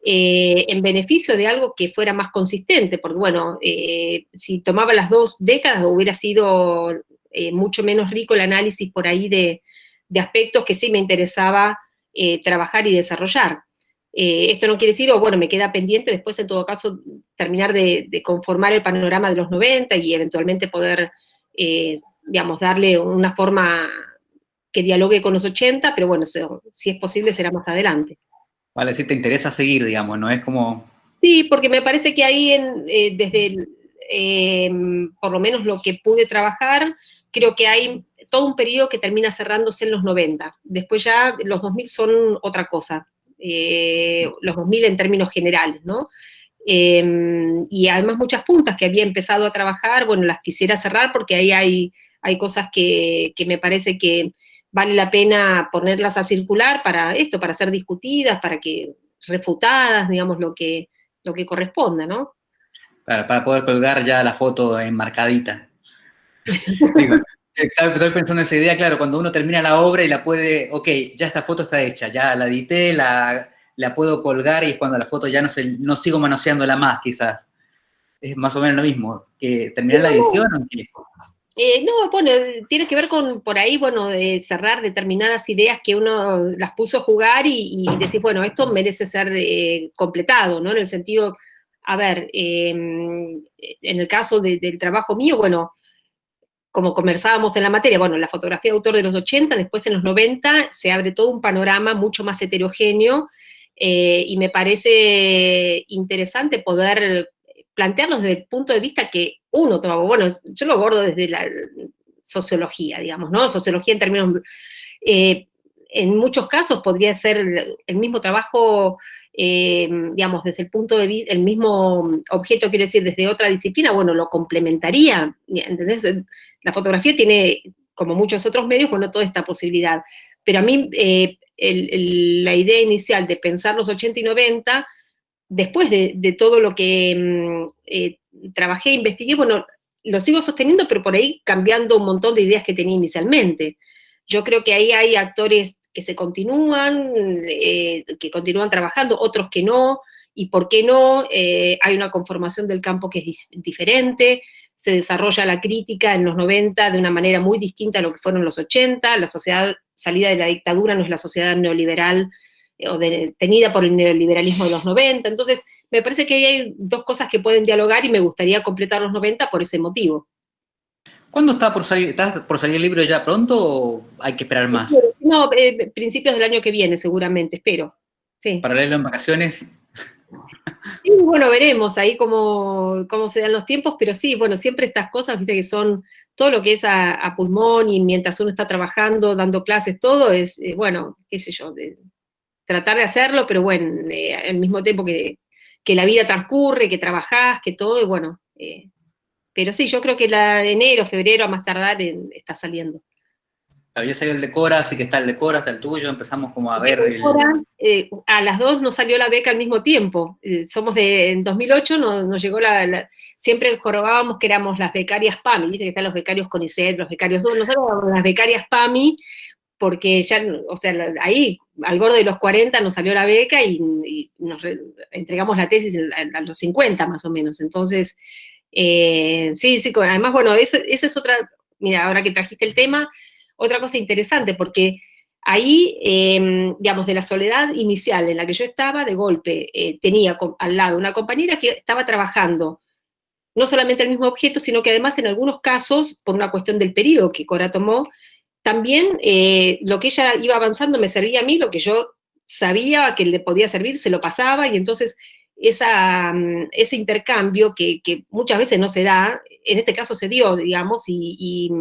eh, en beneficio de algo que fuera más consistente, porque bueno, eh, si tomaba las dos décadas hubiera sido mucho menos rico el análisis por ahí de, de aspectos que sí me interesaba trabajar y desarrollar. Eh, esto no quiere decir, o bueno, me queda pendiente después en todo caso terminar de, conformar el panorama de los 90 y eventualmente poder, eh, digamos, darle una forma que dialogue con los 80, pero bueno, si es posible será más adelante. Vale, si te interesa seguir, digamos, ¿no? Es como... Sí, porque me parece que ahí en, eh, desde, em, por lo menos lo que pude trabajar, creo que hay todo un periodo que termina cerrándose en los 90. Después ya los 2000 son otra cosa. Eh, los 2000 en términos generales, ¿no? Em, y además muchas puntas que había empezado a trabajar, bueno, las quisiera cerrar porque ahí hay, hay cosas que, me parece que vale la pena ponerlas a circular para esto, para ser discutidas, para que refutadas, digamos, lo que, lo que corresponda, ¿no? para poder colgar ya la foto enmarcadita. Estoy pensando en esa idea, claro, cuando uno termina la obra y la puede, ok, ya esta foto está hecha, ya la edité, la, la puedo colgar y es cuando la foto ya no, se, no sigo manoseándola más, quizás. Es más o menos lo mismo, que terminar la edición. Eh, no, bueno, tiene que ver con por ahí, bueno, de cerrar determinadas ideas que uno las puso a jugar y, decir, bueno, esto merece ser eh, completado, ¿no? En el sentido, a ver, em, en el caso del trabajo mío, bueno, como conversábamos en la materia, bueno, la fotografía de autor de los 80, después en los 90 se abre todo un panorama mucho más heterogéneo eh, y me parece interesante poder plantearlos desde el punto de vista que uno toma, bueno, yo lo abordo desde la sociología, digamos, ¿no? Sociología en términos, eh, en muchos casos podría ser el mismo trabajo, eh, digamos, desde el punto de vista, el mismo objeto, quiero decir, desde otra disciplina, bueno, lo complementaría, ¿entendés? La fotografía tiene, como muchos otros medios, bueno, toda esta posibilidad. Pero a mí, eh, la idea inicial de pensar los 80 y 90 después de, todo lo que mm, eh, trabajé, investigué, bueno, lo sigo sosteniendo, pero por ahí cambiando un montón de ideas que tenía inicialmente. Yo creo que ahí hay actores que se continúan, eh, que continúan trabajando, otros que no, y por qué no, eh, hay una conformación del campo que es diferente, se desarrolla la crítica en los 90 de una manera muy distinta a lo que fueron los 80, la sociedad salida de la dictadura no es la sociedad neoliberal o tenida por el neoliberalismo de los 90. Entonces, me parece que hay dos cosas que pueden dialogar y me gustaría completar los 90 por ese motivo. ¿Cuándo está por salir, está por salir el libro ya pronto o hay que esperar más? No, eh, principios del año que viene seguramente, espero. Sí. ¿Para leerlo en vacaciones? Sí, bueno, veremos ahí cómo, cómo se dan los tiempos, pero sí, bueno, siempre estas cosas, viste que son todo lo que es a, pulmón y mientras uno está trabajando, dando clases, todo es, eh, bueno, qué sé yo, de, tratar de hacerlo, pero bueno, eh, al mismo tiempo que, la vida transcurre, que trabajás, que todo, y bueno, eh, pero sí, yo creo que la de enero, febrero, a más tardar, está saliendo. Había salido el de Cora, así que está el de Cora, está el tuyo, empezamos como a ver... El... Eh, a las dos nos salió la beca al mismo tiempo, somos de, en 2008 nos, llegó la, siempre jorobábamos que éramos las becarias PAMI, dice que están los becarios CONICET, los becarios nosotros éramos las becarias PAMI, porque ya, o sea, ahí, al borde de los 40 nos salió la beca y, nos entregamos la tesis a, los 50 más o menos. Entonces, eh, sí, sí, además, bueno, esa es otra, mira, ahora que trajiste el tema, otra cosa interesante, porque ahí, em, digamos, de la soledad inicial en la que yo estaba, de golpe, eh, tenía al lado una compañera que estaba trabajando no solamente el mismo objeto, sino que además en algunos casos, por una cuestión del periodo que Cora tomó, también eh, lo que ella iba avanzando me servía a mí, lo que yo sabía que le podía servir, se lo pasaba, y entonces esa, mm, ese intercambio que, muchas veces no se da, en este caso se dio, digamos, y,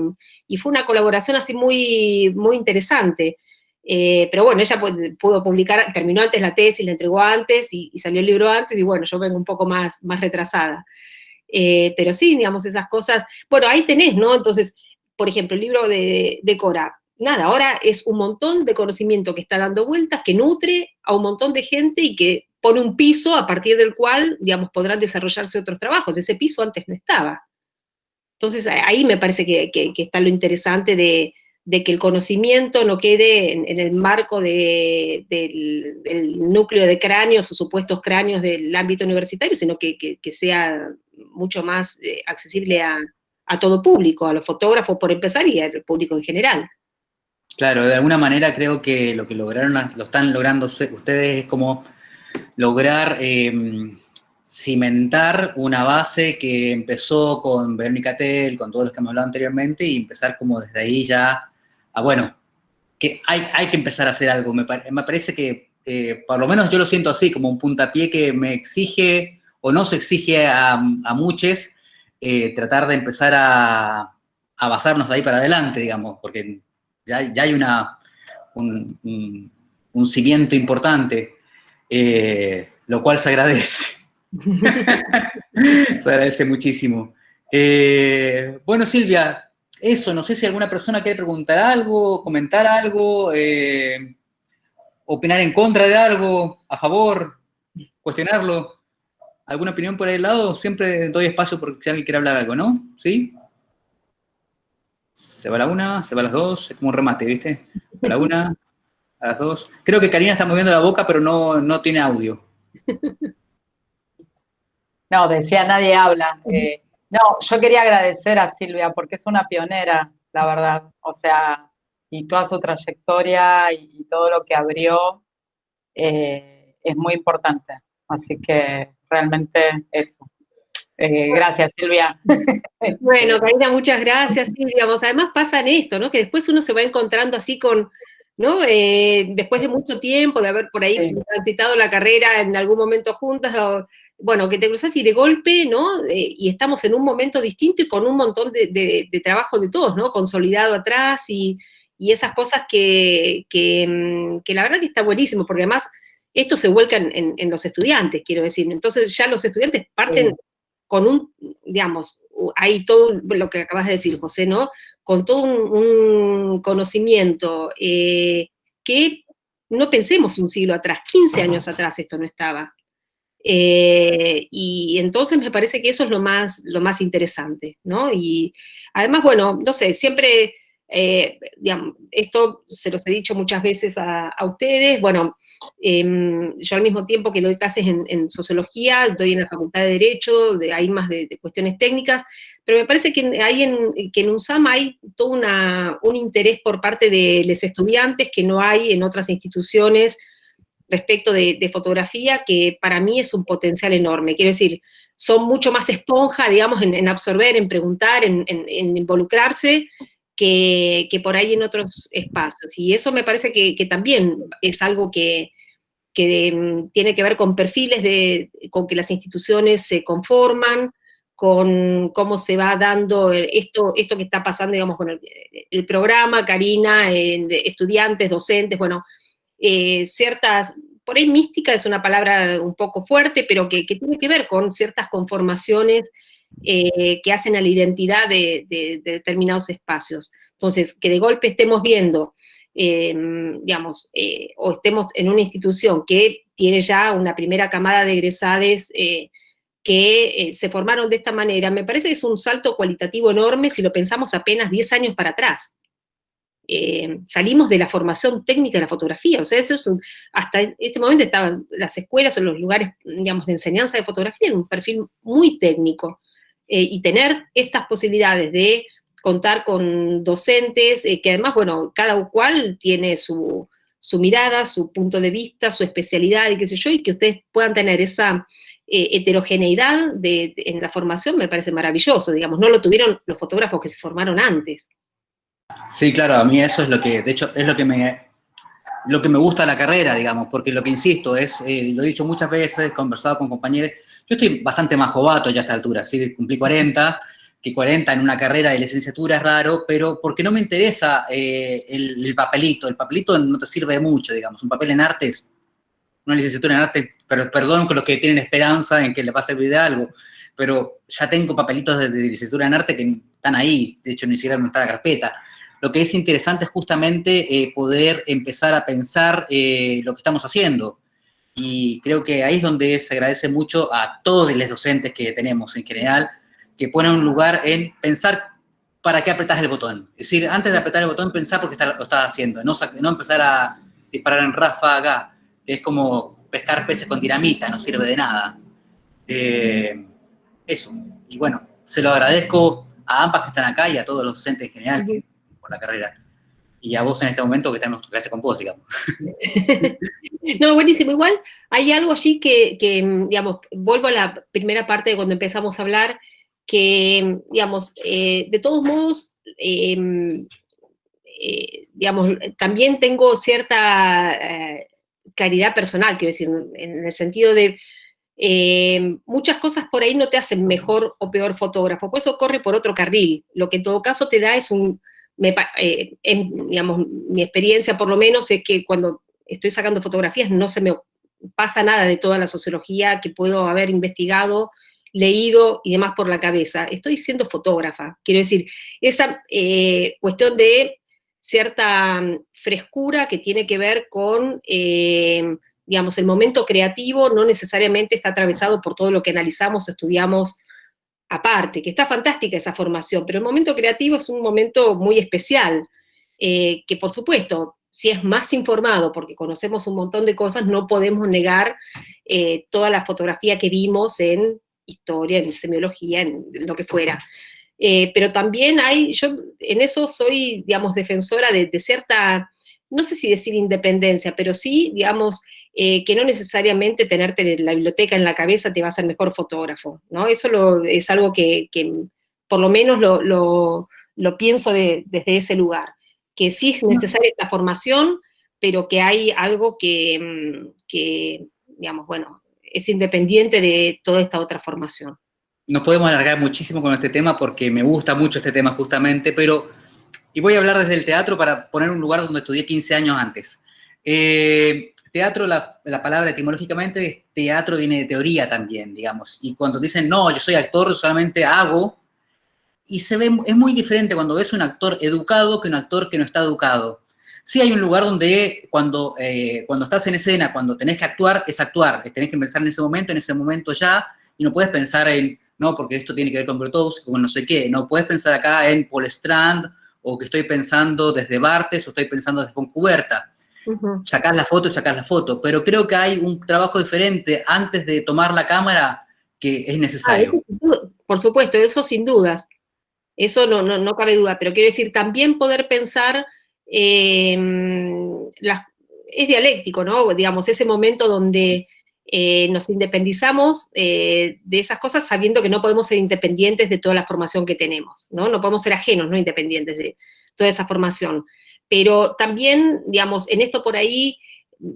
fue una colaboración así muy, muy interesante. Eh, pero bueno, ella pudo publicar, terminó antes la tesis, la entregó antes, y, salió el libro antes, y bueno, yo vengo un poco más, más retrasada. Eh, pero sí, digamos, esas cosas, bueno, ahí tenés, ¿no? Entonces, por ejemplo, el libro de, Cora, nada, ahora es un montón de conocimiento que está dando vueltas, que nutre a un montón de gente y que pone un piso a partir del cual, digamos, podrán desarrollarse otros trabajos. Ese piso antes no estaba. Entonces, ahí me parece que, está lo interesante de, que el conocimiento no quede en, el marco del, núcleo de cráneos o supuestos cráneos del ámbito universitario, sino que, sea mucho más eh, accesible a, a todo público, a los fotógrafos por empezar y al público en general. Claro, de alguna manera creo que lo que lograron, lo están logrando ustedes es como lograr em, cimentar una base que empezó con Verónica Tell, con todos los que hemos hablado anteriormente, y empezar como desde ahí ya a, bueno, que hay, hay que empezar a hacer algo. Me, parece que, eh, por lo menos yo lo siento así, como un puntapié que me exige, o no se exige a, muchos, eh, tratar de empezar a, basarnos de ahí para adelante, digamos, porque ya, hay una, un, cimiento importante, eh, lo cual se agradece. se agradece muchísimo. Eh, bueno, Silvia, eso, no sé si alguna persona quiere preguntar algo, comentar algo, opinar en contra de algo, a favor, cuestionarlo. ¿Alguna opinión por ahí al lado? Siempre doy espacio por si alguien quiere hablar algo, ¿no? ¿Sí? Se va la una, se va las dos, es como un remate, ¿viste? La una, a las dos. Creo que Karina está moviendo la boca, pero no, no tiene audio. No, decía, nadie habla. Eh, No, yo quería agradecer a Silvia porque es una pionera, la verdad. O sea, y toda su trayectoria y todo lo que abrió eh, es muy importante. Así que realmente eso. Eh, gracias, Silvia. Bueno, Karina, muchas gracias, Silvia. además pasa en esto, ¿no? Que después uno se va encontrando así con, ¿no? Eh, después de mucho tiempo de haber por ahí transitado la carrera en algún momento juntas, o, bueno, que te cruzas y de golpe, ¿no? Eh, y estamos en un momento distinto y con un montón de, trabajo de todos, ¿no? Consolidado atrás y, esas cosas que, mm, que, la verdad que está buenísimo, porque además esto se vuelca en, los estudiantes, quiero decir. Entonces ya los estudiantes parten con un, digamos, hay todo lo que acabas de decir, José, ¿no? Con todo un, conocimiento eh, que no pensemos un siglo atrás, 15 años atrás esto no estaba. Eh, y entonces me parece que eso es lo más, lo más interesante, ¿no? Y además, bueno, no sé, siempre, eh, digamos, esto se los he dicho muchas veces a, ustedes, bueno, em, yo al mismo tiempo que doy clases en, sociología, doy en la Facultad de Derecho, de, hay más de, cuestiones técnicas, pero me parece que hay en, que en UNSAM hay todo una, un interés por parte de los estudiantes que no hay en otras instituciones, respecto de, fotografía, que para mí es un potencial enorme. Quiero decir, son mucho más esponja, digamos, en, absorber, en preguntar, en, involucrarse, que, por ahí en otros espacios. Y eso me parece que, también es algo que, mm, tiene que ver con perfiles, de, con que las instituciones se conforman, con cómo se va dando esto, esto que está pasando, digamos, con el, programa, Karina, estudiantes, docentes, bueno, eh, ciertas, por ahí mística es una palabra un poco fuerte, pero que, tiene que ver con ciertas conformaciones eh, que hacen a la identidad de, determinados espacios. Entonces, que de golpe estemos viendo, em, digamos, eh, o estemos en una institución que tiene ya una primera camada de egresades que se formaron de esta manera, me parece que es un salto cualitativo enorme si lo pensamos apenas 10 años para atrás. Eh, salimos de la formación técnica de la fotografía, o sea, eso es hasta este momento estaban las escuelas o los lugares, digamos, de enseñanza de fotografía en un perfil muy técnico, eh, y tener estas posibilidades de contar con docentes, eh, que además, bueno, cada cual tiene su, mirada, su punto de vista, su especialidad y qué sé yo, y que ustedes puedan tener esa heterogeneidad en la formación me parece maravilloso, digamos, no lo tuvieron los fotógrafos que se formaron antes. Sí, claro, a mí eso es lo que, de hecho, es lo que me, lo que me gusta de la carrera, digamos, porque lo que insisto es, eh, lo he dicho muchas veces, conversado con compañeros, yo estoy bastante más jovato ya a esta altura, ¿sí? cumplí 40, que 40 en una carrera de licenciatura es raro, pero porque no me interesa eh, el, papelito, el papelito no te sirve de mucho, digamos, un papel en arte es una licenciatura en arte, pero perdón con los que tienen esperanza en que le va a servir de algo, pero ya tengo papelitos de, de licenciatura en arte que están ahí, de hecho ni siquiera no está la carpeta, lo que es interesante es justamente eh, poder empezar a pensar eh, lo que estamos haciendo. Y creo que ahí es donde se agradece mucho a todos los docentes que tenemos en general, que ponen un lugar en pensar para qué apretás el botón. Es decir, antes de apretar el botón, pensar por qué lo estás haciendo, no, no empezar a disparar en ráfaga, es como pescar peces con dinamita, no sirve de nada. Eh, eso. Y bueno, se lo agradezco a ambas que están acá y a todos los docentes en general por la carrera. Y a vos en este momento que estamos en clase con vos, digamos. no, buenísimo. Igual hay algo allí que, digamos, vuelvo a la primera parte de cuando empezamos a hablar, que, digamos, eh, de todos modos, em, eh, digamos, también tengo cierta eh, claridad personal, quiero decir, en el sentido de muchas cosas por ahí no te hacen mejor o peor fotógrafo, pues eso corre por otro carril. Lo que en todo caso te da es un, me, eh, digamos, mi experiencia por lo menos es que cuando estoy sacando fotografías no se me pasa nada de toda la sociología que puedo haber investigado, leído y demás por la cabeza. Estoy siendo fotógrafa, quiero decir, esa eh, cuestión de cierta mm, frescura que tiene que ver con, eh, digamos, el momento creativo no necesariamente está atravesado por todo lo que analizamos o estudiamos aparte, que está fantástica esa formación, pero el momento creativo es un momento muy especial, eh, que por supuesto, si es más informado, porque conocemos un montón de cosas, no podemos negar eh, toda la fotografía que vimos en historia, en semiología, en lo que fuera. Eh, pero también hay, yo en eso soy, digamos, defensora de, cierta, no sé si decir independencia, pero sí, digamos, eh, que no necesariamente tenerte la biblioteca en la cabeza te va a hacer mejor fotógrafo, ¿no? Eso es algo que, por lo menos lo, pienso desde ese lugar, que sí es necesaria esta formación, pero que hay algo que, mm, que digamos, bueno, es independiente de toda esta otra formación nos podemos alargar muchísimo con este tema porque me gusta mucho este tema justamente, pero, y voy a hablar desde el teatro para poner un lugar donde estudié 15 años antes. Eh, teatro, la, palabra etimológicamente, teatro viene de teoría también, digamos, y cuando dicen, no, yo soy actor, solamente hago, y se ve, es muy diferente cuando ves un actor educado que un actor que no está educado. Sí hay un lugar donde cuando, eh, cuando estás en escena, cuando tenés que actuar, es actuar, tenés que pensar en ese momento, en ese momento ya, y no puedes pensar en, no, porque esto tiene que ver con Grotowski, con no sé qué, no puedes pensar acá en Paul Strand, o que estoy pensando desde Bartes, o estoy pensando desde Foncuberta. Uh Sacás la foto y sacás la foto, pero creo que hay un trabajo diferente antes de tomar la cámara que es necesario. Ah, por supuesto, eso sin dudas. Eso no, no, cabe duda, pero quiero decir, también poder pensar, em, es dialéctico, ¿no? Digamos, ese momento donde eh, nos independizamos eh, de esas cosas sabiendo que no podemos ser independientes de toda la formación que tenemos, ¿no? No podemos ser ajenos, no independientes de toda esa formación. Pero también, digamos, en esto por ahí,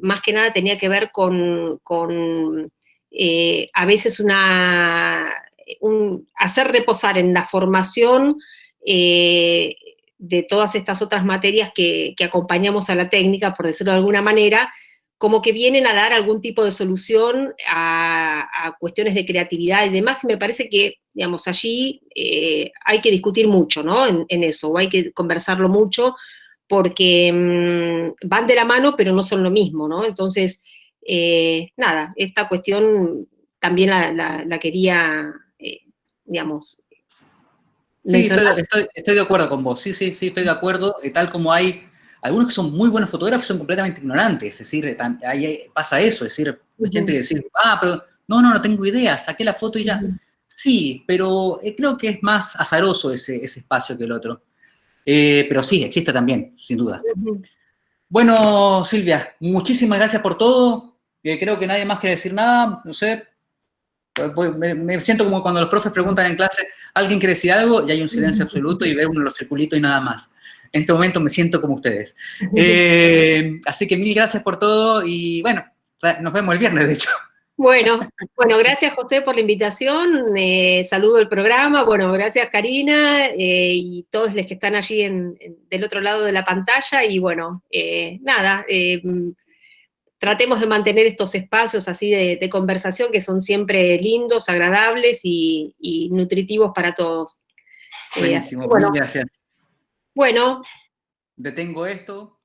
más que nada tenía que ver con, eh, a veces una, hacer reposar en la formación de todas estas otras materias que, que acompañamos a la técnica, por decirlo de alguna manera, como que vienen a dar algún tipo de solución a, cuestiones de creatividad y demás, y me parece que, digamos, allí eh, hay que discutir mucho, ¿no? En, eso, o hay que conversarlo mucho, porque mm, van de la mano, pero no son lo mismo, ¿no? Entonces, eh, nada, esta cuestión también la, quería, eh, digamos... Sí, estoy, estoy, de acuerdo con vos, sí, sí, sí, estoy de acuerdo, tal como hay algunos que son muy buenos fotógrafos son completamente ignorantes, es decir, ahí pasa eso, es decir, hay gente que dice, ah, pero no, no, no tengo idea, saqué la foto y ya. Sí, pero eh, creo que es más azaroso ese, espacio que el otro. Eh, pero sí, existe también, sin duda. Bueno, Silvia, muchísimas gracias por todo. Eh, creo que nadie más quiere decir nada, no sé. Pues, pues, me, me, siento como cuando los profes preguntan en clase, ¿alguien quiere decir algo? Y hay un silencio absoluto y ve uno los circulitos y nada más en este momento me siento como ustedes. Eh, así que mil gracias por todo y bueno, nos vemos el viernes, de hecho. Bueno, bueno, gracias José por la invitación, eh, saludo el programa, bueno, gracias Karina eh, y todos los que están allí en, del otro lado de la pantalla y bueno, nada, tratemos de mantener estos espacios así de, conversación que son siempre lindos, agradables y, nutritivos para todos. Buenísimo, gracias. Bueno. Detengo esto.